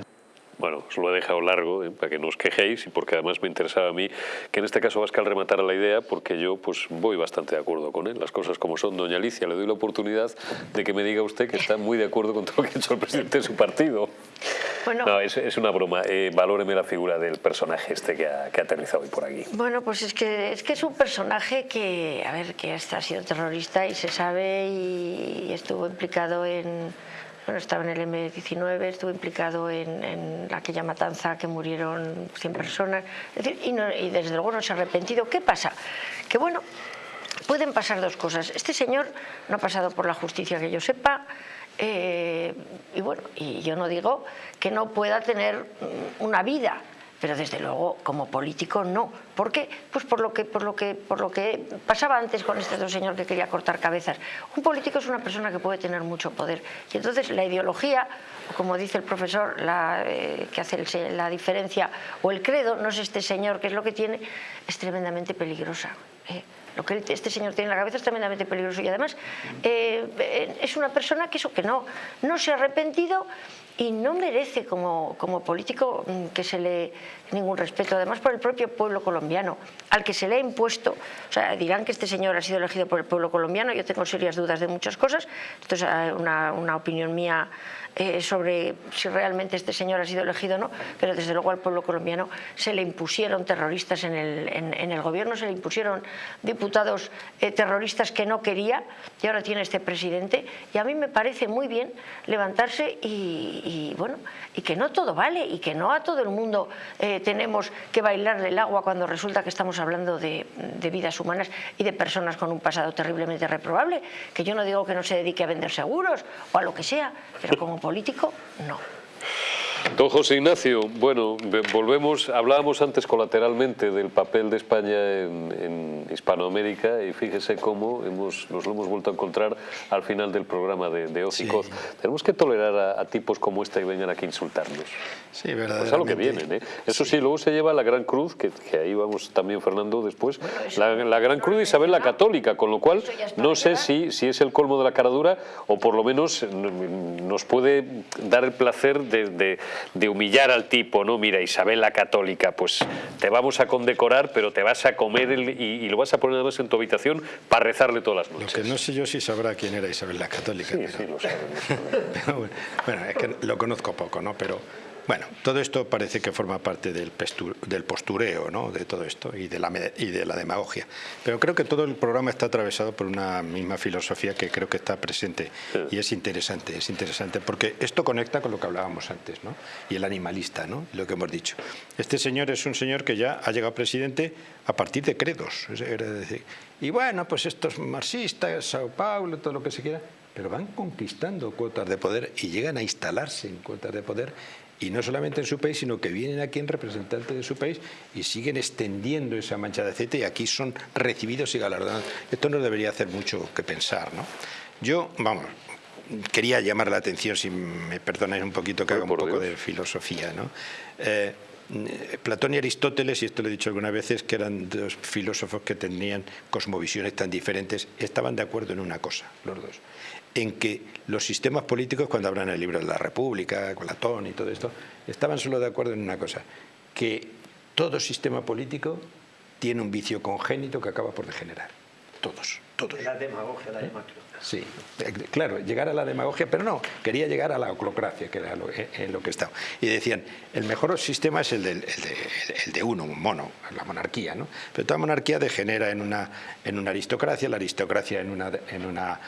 Os lo he dejado largo ¿eh? para que no os quejéis y porque además me interesaba a mí que en este caso Vascal rematara la idea porque yo pues voy bastante de acuerdo con él, las cosas como son. Doña Alicia, le doy la oportunidad de que me diga usted que está muy de acuerdo con todo lo que ha hecho el presidente de su partido. Bueno, no, es, es una broma. Eh, valóreme la figura del personaje este que ha, que ha, aterrizado hoy por aquí. Bueno, pues es que, es que es un personaje que, a ver, que hasta ha sido terrorista y se sabe y estuvo implicado en bueno, estaba en el M19, estuvo implicado en, aquella matanza que murieron 100 personas, decir, y, y desde luego no se ha arrepentido. ¿Qué pasa? Que bueno, pueden pasar dos cosas. Este señor no ha pasado por la justicia que yo sepa, eh, y bueno, y yo no digo que no pueda tener una vida, pero desde luego como político no. ¿Por qué? Pues por lo que, por lo que, por lo que pasaba antes con este dos señor que quería cortar cabezas. Un político es una persona que puede tener mucho poder y entonces la ideología, como dice el profesor, la, eh, que hace la diferencia, o el credo, no es este señor que es lo que tiene, es tremendamente peligrosa. ¿eh? lo que este señor tiene en la cabeza es tremendamente peligroso y además eh, es una persona que eso que no, no se ha arrepentido y no merece como, como político mm, que se le ningún respeto, además por el propio pueblo colombiano, al que se le ha impuesto, o sea, dirán que este señor ha sido elegido por el pueblo colombiano, yo tengo serias dudas de muchas cosas, esto es una, una opinión mía eh, sobre si realmente este señor ha sido elegido o no, pero desde luego al pueblo colombiano se le impusieron terroristas en el, en, el gobierno, se le impusieron diputados eh, terroristas que no quería y ahora tiene este presidente y a mí me parece muy bien levantarse y, bueno, y que no todo vale y que no a todo el mundo eh, tenemos que bailar del agua cuando resulta que estamos hablando de, de vidas humanas y de personas con un pasado terriblemente reprobable, que yo no digo que no se dedique a vender seguros o a lo que sea, pero como político, no. Don José Ignacio, bueno, volvemos, hablábamos antes colateralmente del papel de España en, Hispanoamérica y fíjese cómo hemos, nos lo hemos vuelto a encontrar al final del programa de, de Tenemos que tolerar a, tipos como este que vengan aquí a insultarnos. Sí, verdad. Pues a lo que vienen, ¿eh? Eso sí. luego se lleva la Gran Cruz, que, ahí vamos también, Fernando, después, la, Gran Cruz de Isabel la Católica, con lo cual no sé si, si es el colmo de la caradura o por lo menos nos puede dar el placer de de humillar al tipo, ¿no? Mira, Isabel la Católica, pues te vamos a condecorar, pero te vas a comer y, lo vas a poner además en tu habitación para rezarle todas las noches. Lo que no sé yo si sabrá quién era Isabel la Católica. Sí, sí, lo sé. bueno, es que lo conozco poco, ¿no? Pero bueno, todo esto parece que forma parte del, postureo ¿no? de todo esto y de, la, y de la demagogia. Pero creo que todo el programa está atravesado por una misma filosofía que creo que está presente y es interesante, es interesante porque esto conecta con lo que hablábamos antes ¿no? y el animalista, ¿no? lo que hemos dicho. Este señor es un señor que ya ha llegado presidente a partir de credos. y bueno, pues estos marxistas, Sao Paulo, todo lo que se quiera, pero van conquistando cuotas de poder y llegan a instalarse en cuotas de poder y no solamente en su país, sino que vienen aquí en representante de su país y siguen extendiendo esa mancha de aceite y aquí son recibidos y galardonados. Esto nos debería hacer mucho que pensar. ¿no? Yo, vamos, quería llamar la atención, si me perdonáis un poquito, que haga un poco de filosofía. ¿no? Eh, Platón y Aristóteles, y esto lo he dicho algunas veces, que eran dos filósofos que tenían cosmovisiones tan diferentes, estaban de acuerdo en una cosa, los dos en que los sistemas políticos, cuando hablan el libro de la República, Platón y todo esto, estaban solo de acuerdo en una cosa, que todo sistema político tiene un vicio congénito que acaba por degenerar. Todos, todos. La demagogia, la demagogia. Sí, eh, claro, llegar a la demagogia, pero no, quería llegar a la oclocracia, que era lo, eh, en lo que estaba. Y decían, el mejor sistema es el de, el de, uno, un mono, la monarquía, ¿no? Pero toda monarquía degenera en una, en una aristocracia, la aristocracia en una, en una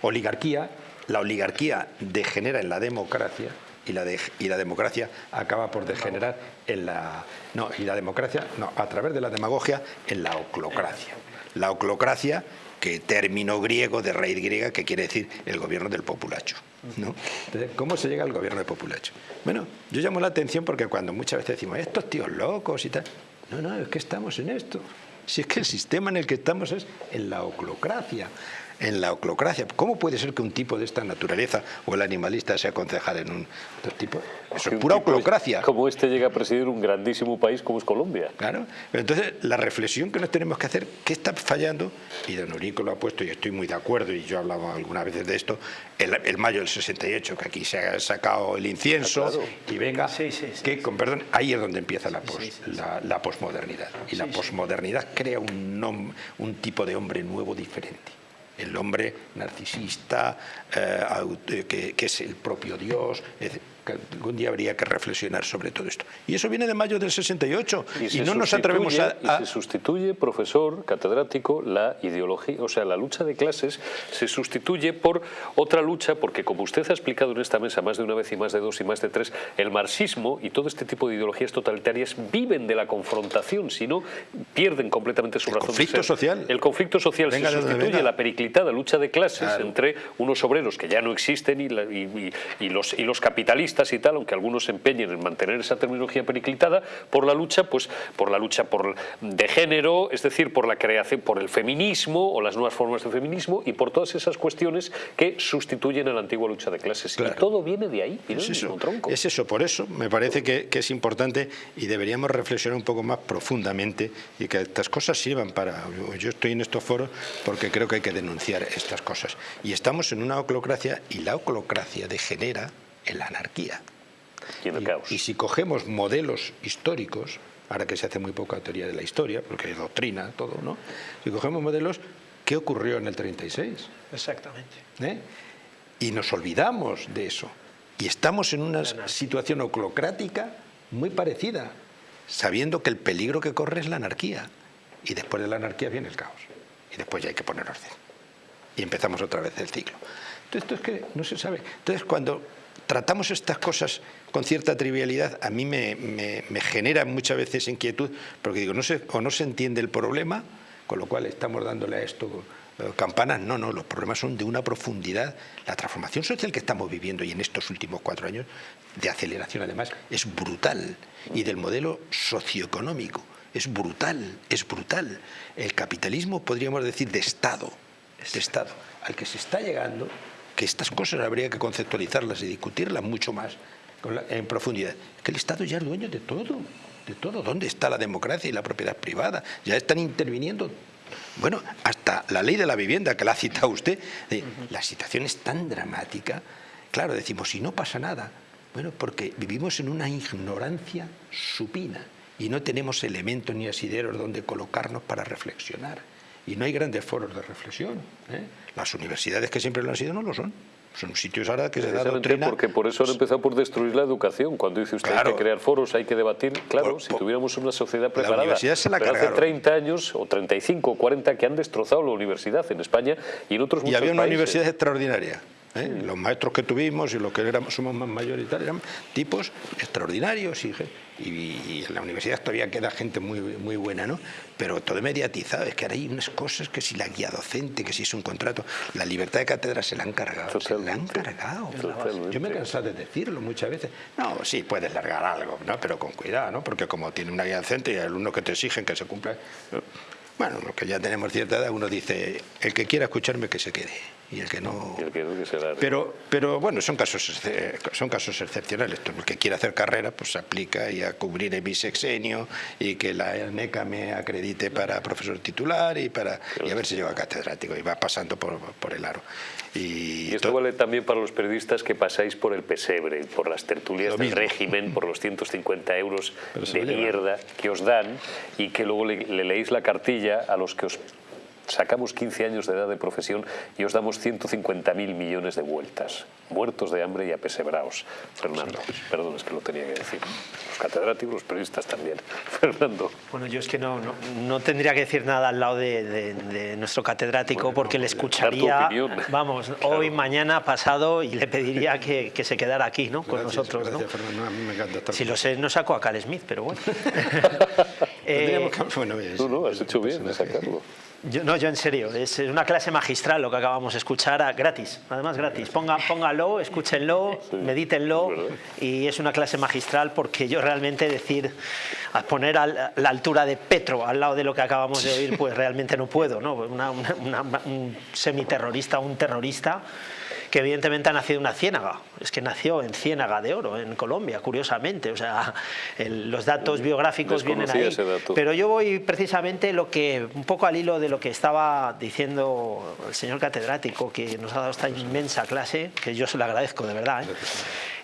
oligarquía, la oligarquía degenera en la democracia, y la, y la, democracia acaba por degenerar en la... No, y la democracia, no, a través de la demagogia, en la oclocracia. La oclocracia, que término griego de raíz griega que quiere decir el gobierno del populacho. ¿cómo se llega al gobierno del populacho? Bueno, yo llamo la atención porque cuando muchas veces decimos, estos tíos locos y tal, no, no, es que estamos en esto. Si es que el sistema en el que estamos es en la oclocracia en la oclocracia. ¿Cómo puede ser que un tipo de esta naturaleza o el animalista sea concejal en un otro tipo? Eso es pura oclocracia. Como este llega a presidir un grandísimo país como es Colombia. Claro. Pero entonces, la reflexión que nos tenemos que hacer, ¿qué está fallando? Y don Urico lo ha puesto y estoy muy de acuerdo, y yo he hablado algunas veces de esto, el, mayo del 68, que aquí se ha sacado el incienso ah, y venga, que con perdón, ahí es donde empieza la, la, posmodernidad. Y la posmodernidad crea un, un tipo de hombre nuevo diferente el hombre narcisista, eh, que, que, es el propio Dios, algún día habría que reflexionar sobre todo esto. Y eso viene de mayo del 68 y, no nos atrevemos a, Y se sustituye, profesor, catedrático, la ideología, o sea, la lucha de clases se sustituye por otra lucha, porque como usted ha explicado en esta mesa más de una vez y más de dos y más de tres, el marxismo y todo este tipo de ideologías totalitarias viven de la confrontación, si no pierden completamente su el razón conflicto social. El conflicto social se sustituye la periclitada lucha de clases entre unos obreros que ya no existen y, y, los, y los capitalistas y tal, aunque algunos se empeñen en mantener esa terminología periclitada, por la lucha, pues, por la lucha por, de género, es decir, por la creación, por el feminismo o las nuevas formas de feminismo y por todas esas cuestiones que sustituyen a la antigua lucha de clases. Y todo viene de ahí, es eso, Es eso, por eso me parece que, que es importante y deberíamos reflexionar un poco más profundamente y que estas cosas sirvan para... Yo estoy en estos foros porque creo que hay que denunciar estas cosas. Y estamos en una oclocracia y la oclocracia degenera en la anarquía. Y, si cogemos modelos históricos, ahora que se hace muy poca teoría de la historia, porque hay doctrina, todo, ¿no? Si cogemos modelos, ¿qué ocurrió en el 36? Exactamente. ¿Eh? Y nos olvidamos de eso. Y estamos en una situación oclocrática muy parecida, sabiendo que el peligro que corre es la anarquía. Y después de la anarquía viene el caos. Y después ya hay que poner orden. Y empezamos otra vez el ciclo. Entonces, esto es que no se sabe. Entonces, cuando tratamos estas cosas con cierta trivialidad, a mí me, genera muchas veces inquietud, porque digo, no se, o no se entiende el problema, con lo cual estamos dándole a esto eh, campanas, no, no, los problemas son de una profundidad. La transformación social que estamos viviendo y en estos últimos cuatro años, de aceleración además, es brutal. Y del modelo socioeconómico, es brutal, es brutal. El capitalismo, podríamos decir, de Estado, de Estado, al que se está llegando que estas cosas habría que conceptualizarlas y discutirlas mucho más en profundidad. Que el Estado ya es dueño de todo, de todo. ¿Dónde está la democracia y la propiedad privada? Ya están interviniendo bueno, hasta la ley de la vivienda que la ha citado usted, la situación es tan dramática, claro, decimos, si no pasa nada, bueno, porque vivimos en una ignorancia supina y no tenemos elementos ni asideros donde colocarnos para reflexionar. Y no hay grandes foros de reflexión. ¿eh? Las universidades que siempre lo han sido no lo son. Son sitios ahora que se da doctrina... porque por eso han empezado por destruir la educación. Cuando dice usted hay que crear foros, hay que debatir. Claro, si tuviéramos una sociedad preparada. La universidad se la pero hace 30 años, o 35, o 40, que han destrozado la universidad en España y en otros y había una universidad extraordinaria. ¿Eh? Los maestros que tuvimos y los que éramos, somos más mayores eran tipos extraordinarios y, y, en la universidad todavía queda gente muy, muy buena, ¿no? Pero todo mediatizado, es que ahora hay unas cosas que si la guía docente, que si es un contrato, la libertad de cátedra se la han cargado, se la han cargado. Yo me he cansado de decirlo muchas veces. No, sí, puedes largar algo, ¿no? Pero con cuidado, ¿no? Porque como tiene una guía docente y hay alumnos que te exigen que se cumpla... Bueno, los que ya tenemos cierta edad, uno dice, el que quiera escucharme que se quede y el que no... pero, pero bueno, son casos, son casos excepcionales. El que quiere hacer carrera pues se aplica y a cubrir el bisexenio y que la NECA me acredite para profesor titular y, para, y a ver si lleva catedrático. Y va pasando por, por el aro. Y, esto vale también para los periodistas que pasáis por el pesebre, por las tertulias del régimen, por los 150 euros de mierda que os dan y que luego le, le leéis la cartilla a los que os sacamos 15 años de edad de profesión y os damos 150.000 millones de vueltas, muertos de hambre y apesebraos. Fernando, perdón, es que lo tenía que decir. Los catedráticos, los periodistas también. Fernando. Bueno, yo es que no, no, tendría que decir nada al lado de, nuestro catedrático porque le escucharía, vamos, hoy, mañana, pasado y le pediría que, se quedara aquí, ¿no? Con nosotros, ¿no? me encanta si lo sé, no saco a Cal Smith, pero bueno. Eh, bueno, no, no, has hecho bien de sacarlo. Yo, no, yo en serio, es una clase magistral lo que acabamos de escuchar, a, gratis, además gratis. Ponga, póngalo, escúchenlo, medítenlo y es una clase magistral porque yo realmente decir, a poner a la altura de Petro al lado de lo que acabamos de oír, pues realmente no puedo, ¿no? un semiterrorista, un terrorista que evidentemente ha nacido en una ciénaga, es que nació en Ciénaga de Oro, en Colombia, curiosamente, o sea, los datos biográficos vienen ahí. Pero yo voy precisamente lo que, un poco al hilo de lo que estaba diciendo el señor catedrático, que nos ha dado esta inmensa clase, que yo se lo agradezco de verdad, ¿eh?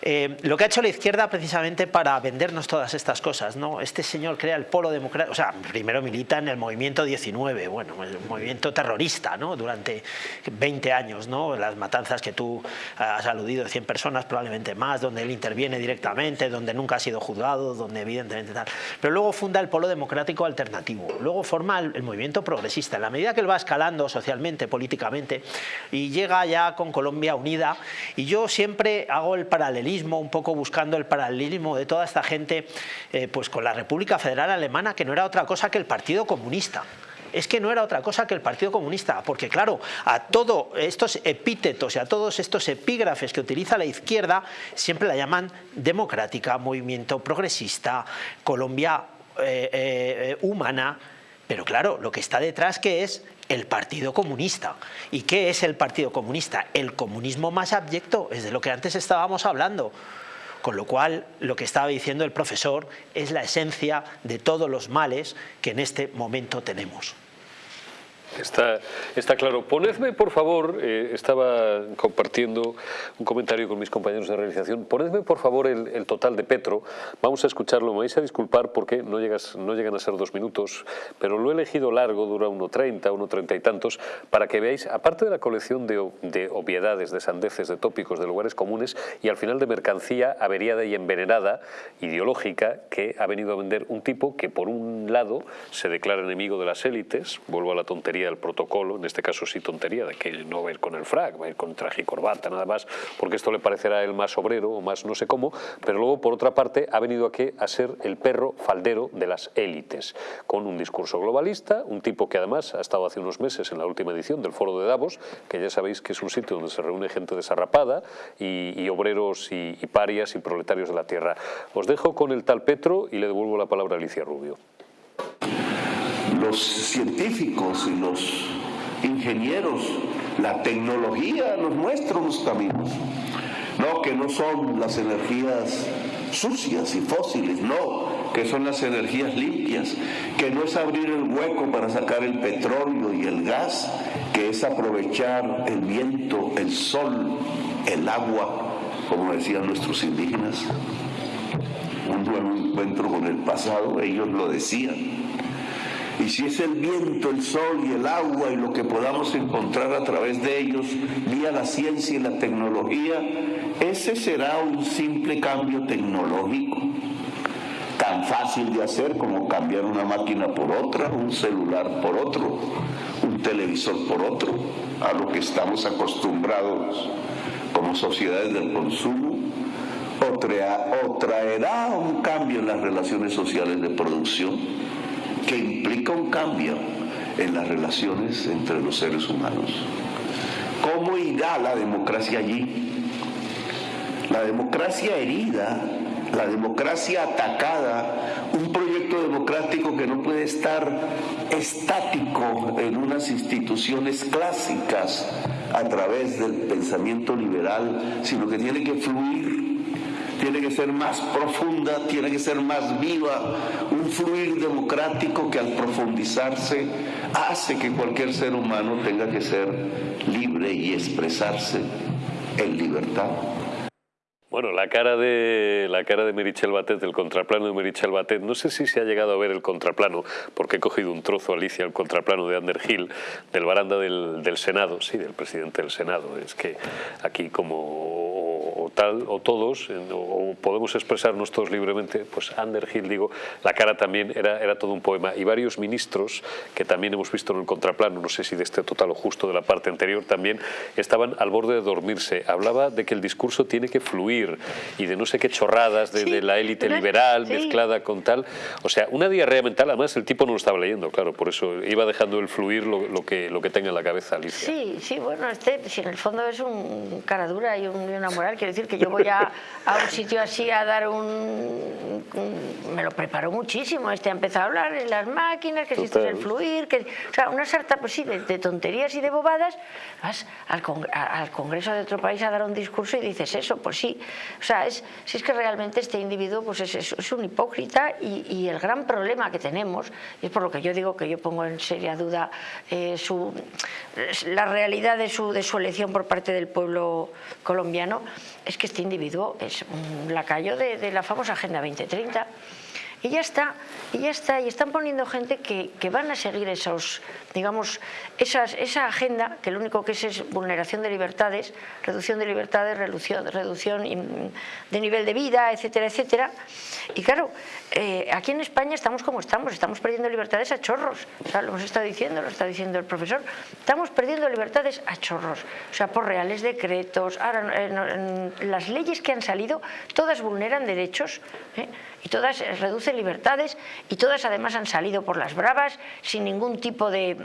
Eh, lo que ha hecho la izquierda precisamente para vendernos todas estas cosas, ¿no? Este señor crea el polo democrático, o sea, primero milita en el movimiento 19, bueno, el movimiento terrorista, ¿no? Durante 20 años, ¿no? Las matanzas que tú has aludido de 100 personas, probablemente más, donde él interviene directamente, donde nunca ha sido juzgado, donde evidentemente tal. Pero luego funda el polo democrático alternativo, luego forma el, el movimiento progresista. En la medida que él va escalando socialmente, políticamente, y llega ya con Colombia unida, y yo siempre hago el paralelismo un poco buscando el paralelismo de toda esta gente eh, pues con la República Federal Alemana, que no era otra cosa que el Partido Comunista es que no era otra cosa que el Partido Comunista, porque claro, a todos estos epítetos y a todos estos epígrafes que utiliza la izquierda, siempre la llaman democrática, movimiento progresista, Colombia eh, eh, humana, pero claro, lo que está detrás que es el Partido Comunista. ¿Y qué es el Partido Comunista? El comunismo más abyecto, es de lo que antes estábamos hablando. Con lo cual, lo que estaba diciendo el profesor es la esencia de todos los males que en este momento tenemos. Está, claro. Ponedme, por favor, eh, estaba compartiendo un comentario con mis compañeros de realización, ponedme, por favor, el, total de Petro. Vamos a escucharlo. Me vais a disculpar porque no, llegas, no llegan a ser dos minutos, pero lo he elegido largo, dura 1.30, 1.30 y tantos, para que veáis, aparte de la colección de obviedades, de sandeces, de tópicos, de lugares comunes, y al final de mercancía averiada y envenenada, ideológica, que ha venido a vender un tipo que, por un lado, se declara enemigo de las élites, vuelvo a la tontería del protocolo, en este caso sí tontería, de que no va a ir con el frac, va a ir con traje y corbata nada más, porque esto le parecerá el más obrero o más no sé cómo, pero luego por otra parte ha venido aquí a ser el perro faldero de las élites, con un discurso globalista, un tipo que además ha estado hace unos meses en la última edición del Foro de Davos, que ya sabéis que es un sitio donde se reúne gente desarrapada y, obreros y, y parias y proletarios de la tierra. Os dejo con el tal Petro y le devuelvo la palabra a Alicia Rubio los científicos y los ingenieros, la tecnología nos muestra los caminos. No, que no son las energías sucias y fósiles, no, que son las energías limpias, que no es abrir el hueco para sacar el petróleo y el gas, que es aprovechar el viento, el sol, el agua, como decían nuestros indígenas. Un buen encuentro con el pasado, ellos lo decían y si es el viento, el sol y el agua y lo que podamos encontrar a través de ellos, vía la ciencia y la tecnología, ese será un simple cambio tecnológico, tan fácil de hacer como cambiar una máquina por otra, un celular por otro, un televisor por otro, a lo que estamos acostumbrados como sociedades del consumo, o, traerá un cambio en las relaciones sociales de producción que implica un cambio en las relaciones entre los seres humanos. ¿Cómo irá la democracia allí? La democracia herida, la democracia atacada, un proyecto democrático que no puede estar estático en unas instituciones clásicas a través del pensamiento liberal, sino que tiene que fluir tiene que ser más profunda, tiene que ser más viva, un fluir democrático que al profundizarse hace que cualquier ser humano tenga que ser libre y expresarse en libertad. Bueno, la cara de la cara de Merichel Batet, del contraplano de Merichel Batet, no sé si se ha llegado a ver el contraplano, porque he cogido un trozo, Alicia, el contraplano de Ander Hill, del baranda del, del Senado, sí, del presidente del Senado. Es que aquí como tal, o todos, o, podemos expresarnos todos libremente, pues Underhill, digo, la cara también era, era todo un poema. Y varios ministros, que también hemos visto en el contraplano, no sé si de este total o justo de la parte anterior también, estaban al borde de dormirse. Hablaba de que el discurso tiene que fluir y de no sé qué chorradas de, la élite liberal mezclada con tal. O sea, una diarrea mental, además el tipo no lo estaba leyendo, claro, por eso iba dejando el fluir lo, que, lo que tenga en la cabeza Alicia. Sí, sí, bueno, este, si en el fondo es un cara dura y, una moral, quiero decir que yo voy a, un sitio así a dar un, Me lo preparó muchísimo, este ha empezado a hablar de las máquinas, que existe el fluir, que, o sea, una sarta pues de tonterías y de bobadas, vas al, al, Congreso de otro país a dar un discurso y dices eso, pues sí, o sea, es, si es que realmente este individuo pues es, es, un hipócrita y, el gran problema que tenemos, y es por lo que yo digo que yo pongo en seria duda eh, su, la realidad de su, de su elección por parte del pueblo colombiano, es que este individuo es un lacayo de, la famosa Agenda 2030 y ya está, y ya está, y están poniendo gente que, que van a seguir esos, digamos, esas, esa agenda, que lo único que es es vulneración de libertades, reducción de libertades, reducción, reducción de nivel de vida, etcétera, etcétera. Y claro, eh, aquí en España estamos como estamos, estamos perdiendo libertades a chorros, o sea, lo hemos estado diciendo, lo está diciendo el profesor, estamos perdiendo libertades a chorros, o sea, por reales decretos, ahora las leyes que han salido, todas vulneran derechos, ¿eh? y todas reducen libertades y todas además han salido por las bravas sin ningún tipo de,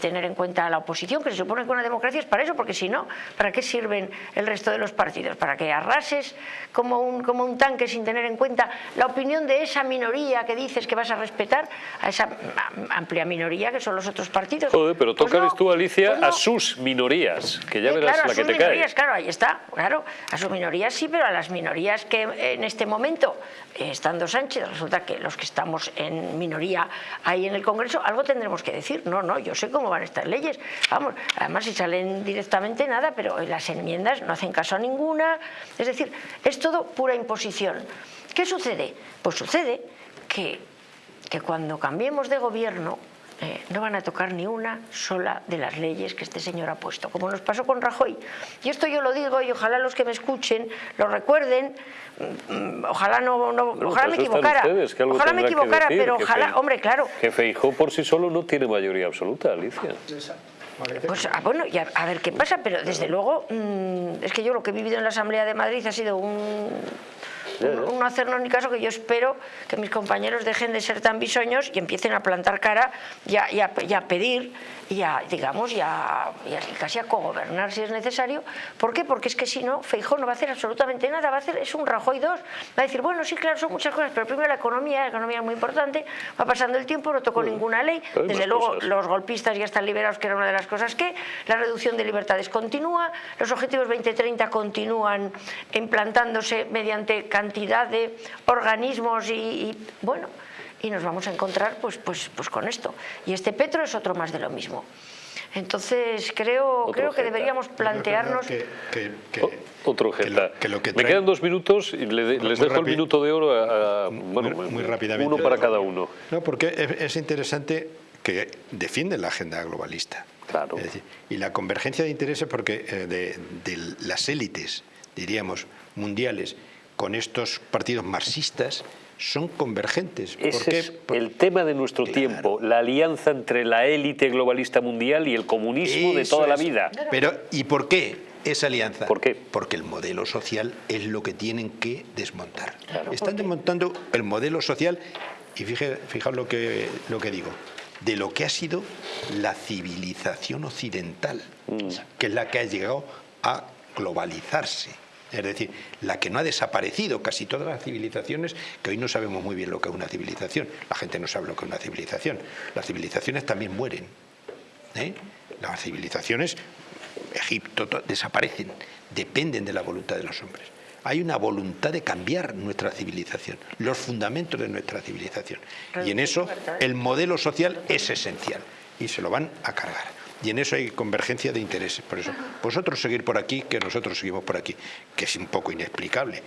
tener en cuenta a la oposición, que se supone que una democracia es para eso, porque si no, ¿para qué sirven el resto de los partidos? ¿Para que arrases como un, como un tanque sin tener en cuenta la opinión de esa minoría que dices que vas a respetar, a esa amplia minoría que son los otros partidos? Joder, pero pues tú, Alicia, pues a sus minorías, que ya verás la que te minorías, Claro, ahí está, claro, a sus minorías sí, pero a las minorías que en este momento estando Sánchez, resulta que los que estamos en minoría ahí en el Congreso, algo tendremos que decir. No, no, yo sé cómo van estas leyes. Vamos, además si salen directamente nada, pero las enmiendas no hacen caso a ninguna. Es decir, es todo pura imposición. ¿Qué sucede? Pues sucede que, que cuando cambiemos de gobierno, eh, no van a tocar ni una sola de las leyes que este señor ha puesto, como nos pasó con Rajoy. Y esto yo lo digo y ojalá los que me escuchen lo recuerden, mm, ojalá no, no ojalá me equivocara, ojalá me equivocara, pero ojalá, hombre, claro. Que Feijó por sí solo no tiene mayoría absoluta, Alicia. Pues ah, bueno, y a, ver qué pasa, pero desde luego mm, es que yo lo que he vivido en la Asamblea de Madrid ha sido un no hacernos ni caso que yo espero que mis compañeros dejen de ser tan bisoños y empiecen a plantar cara y a, pedir y a, digamos, y, a, casi a cogobernar si es necesario. ¿Por qué? Porque es que si no, Feijó no va a hacer absolutamente nada, va a hacer, es un Rajoy 2, va a decir, bueno, sí, claro, son muchas cosas, pero primero la economía, la economía es muy importante, va pasando el tiempo, no tocó ninguna ley, desde luego los golpistas ya están liberados, que era una de las cosas que, la reducción de libertades continúa, los objetivos 2030 continúan implantándose mediante cantidad de organismos y bueno, y nos vamos a encontrar pues, pues, pues con esto. Y este Petro es otro más de lo mismo. Entonces creo, creo que deberíamos plantearnos... otro Geta. Me quedan dos minutos y les dejo el minuto de oro a, bueno, muy, rápidamente. uno para cada uno. No, porque es, interesante que defienden la agenda globalista. Claro. y la convergencia de intereses porque eh, de, de las élites, diríamos, mundiales, con estos partidos marxistas, son convergentes. Ese es el tema de nuestro tiempo, la alianza entre la élite globalista mundial y el comunismo de toda la vida. Pero, ¿y por qué esa alianza? ¿Por qué? Porque el modelo social es lo que tienen que desmontar. Están desmontando el modelo social y fijaos lo que, lo que digo, de lo que ha sido la civilización occidental, mm. que es la que ha llegado a globalizarse es decir, la que no ha desaparecido casi todas las civilizaciones, que hoy no sabemos muy bien lo que es una civilización. La gente no sabe lo que es una civilización. Las civilizaciones también mueren. ¿eh? Las civilizaciones, Egipto, desaparecen, dependen de la voluntad de los hombres. Hay una voluntad de cambiar nuestra civilización, los fundamentos de nuestra civilización. Y en eso el modelo social es esencial y se lo van a cargar y en eso hay convergencia de intereses. Por eso, vosotros seguir por aquí, que nosotros seguimos por aquí, que es un poco inexplicable.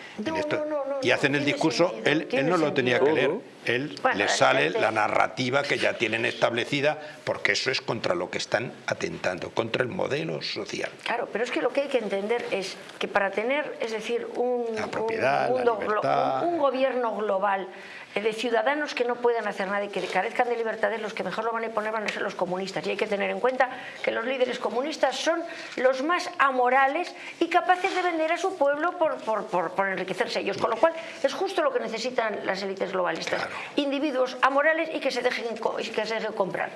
y hacen el discurso, él, él no lo tenía que leer, él Bueno, le sale la narrativa que ya tienen establecida, porque eso es contra lo que están atentando, contra el modelo social. Claro, pero es que lo que hay que entender es que para tener, es decir, un, La propiedad, mundo libertad. un- un gobierno global eh, de ciudadanos que no puedan hacer nada y que carezcan de libertades, los que mejor lo van a imponer van a ser los comunistas. Y hay que tener en cuenta que los líderes comunistas son los más amorales y capaces de vender a su pueblo por, por- por- por enriquecerse ellos. Con lo cual, es justo lo que necesitan las élites globalistas. Individuos amorales y que se dejen, que se dejen comprar.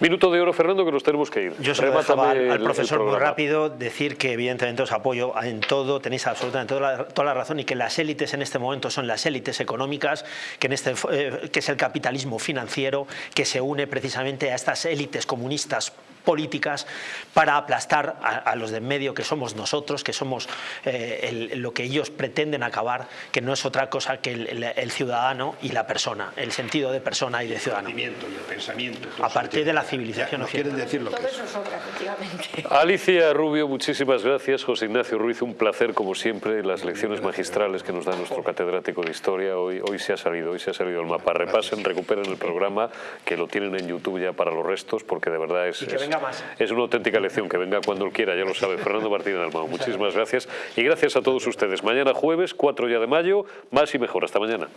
Minuto de oro, Fernando, que nos tenemos que ir. Yo solo dejaba al, el- al profesor muy rápido decir que evidentemente os apoyo en todo, tenéis absolutamente toda la, toda la razón y que las élites en este momento son las élites económicas, que, en este, eh, que es el capitalismo financiero que se une precisamente a estas élites comunistas políticas para aplastar a, a los de en medio que somos nosotros, que somos eh, el- lo que ellos pretenden acabar, que no es otra cosa que el, el- el ciudadano y la persona, el sentido de persona y de ciudadano. y el pensamiento. A partir de la civilización no quieren occidental. decir lo que es. Alicia Rubio, muchísimas gracias. José Ignacio Ruiz, un placer como siempre las lecciones magistrales que nos da nuestro catedrático de historia. Hoy, hoy se ha salido, hoy se ha salido el mapa. Repasen, recuperen el programa que lo tienen en YouTube ya para los restos porque de verdad es, Y que es- venga más. es una auténtica lección. Que venga cuando él quiera, ya lo sabe. Fernando Martínez Almao, muchísimas gracias y gracias a todos ustedes. Mañana jueves, 4 ya de mayo, más y mejor. Hasta mañana.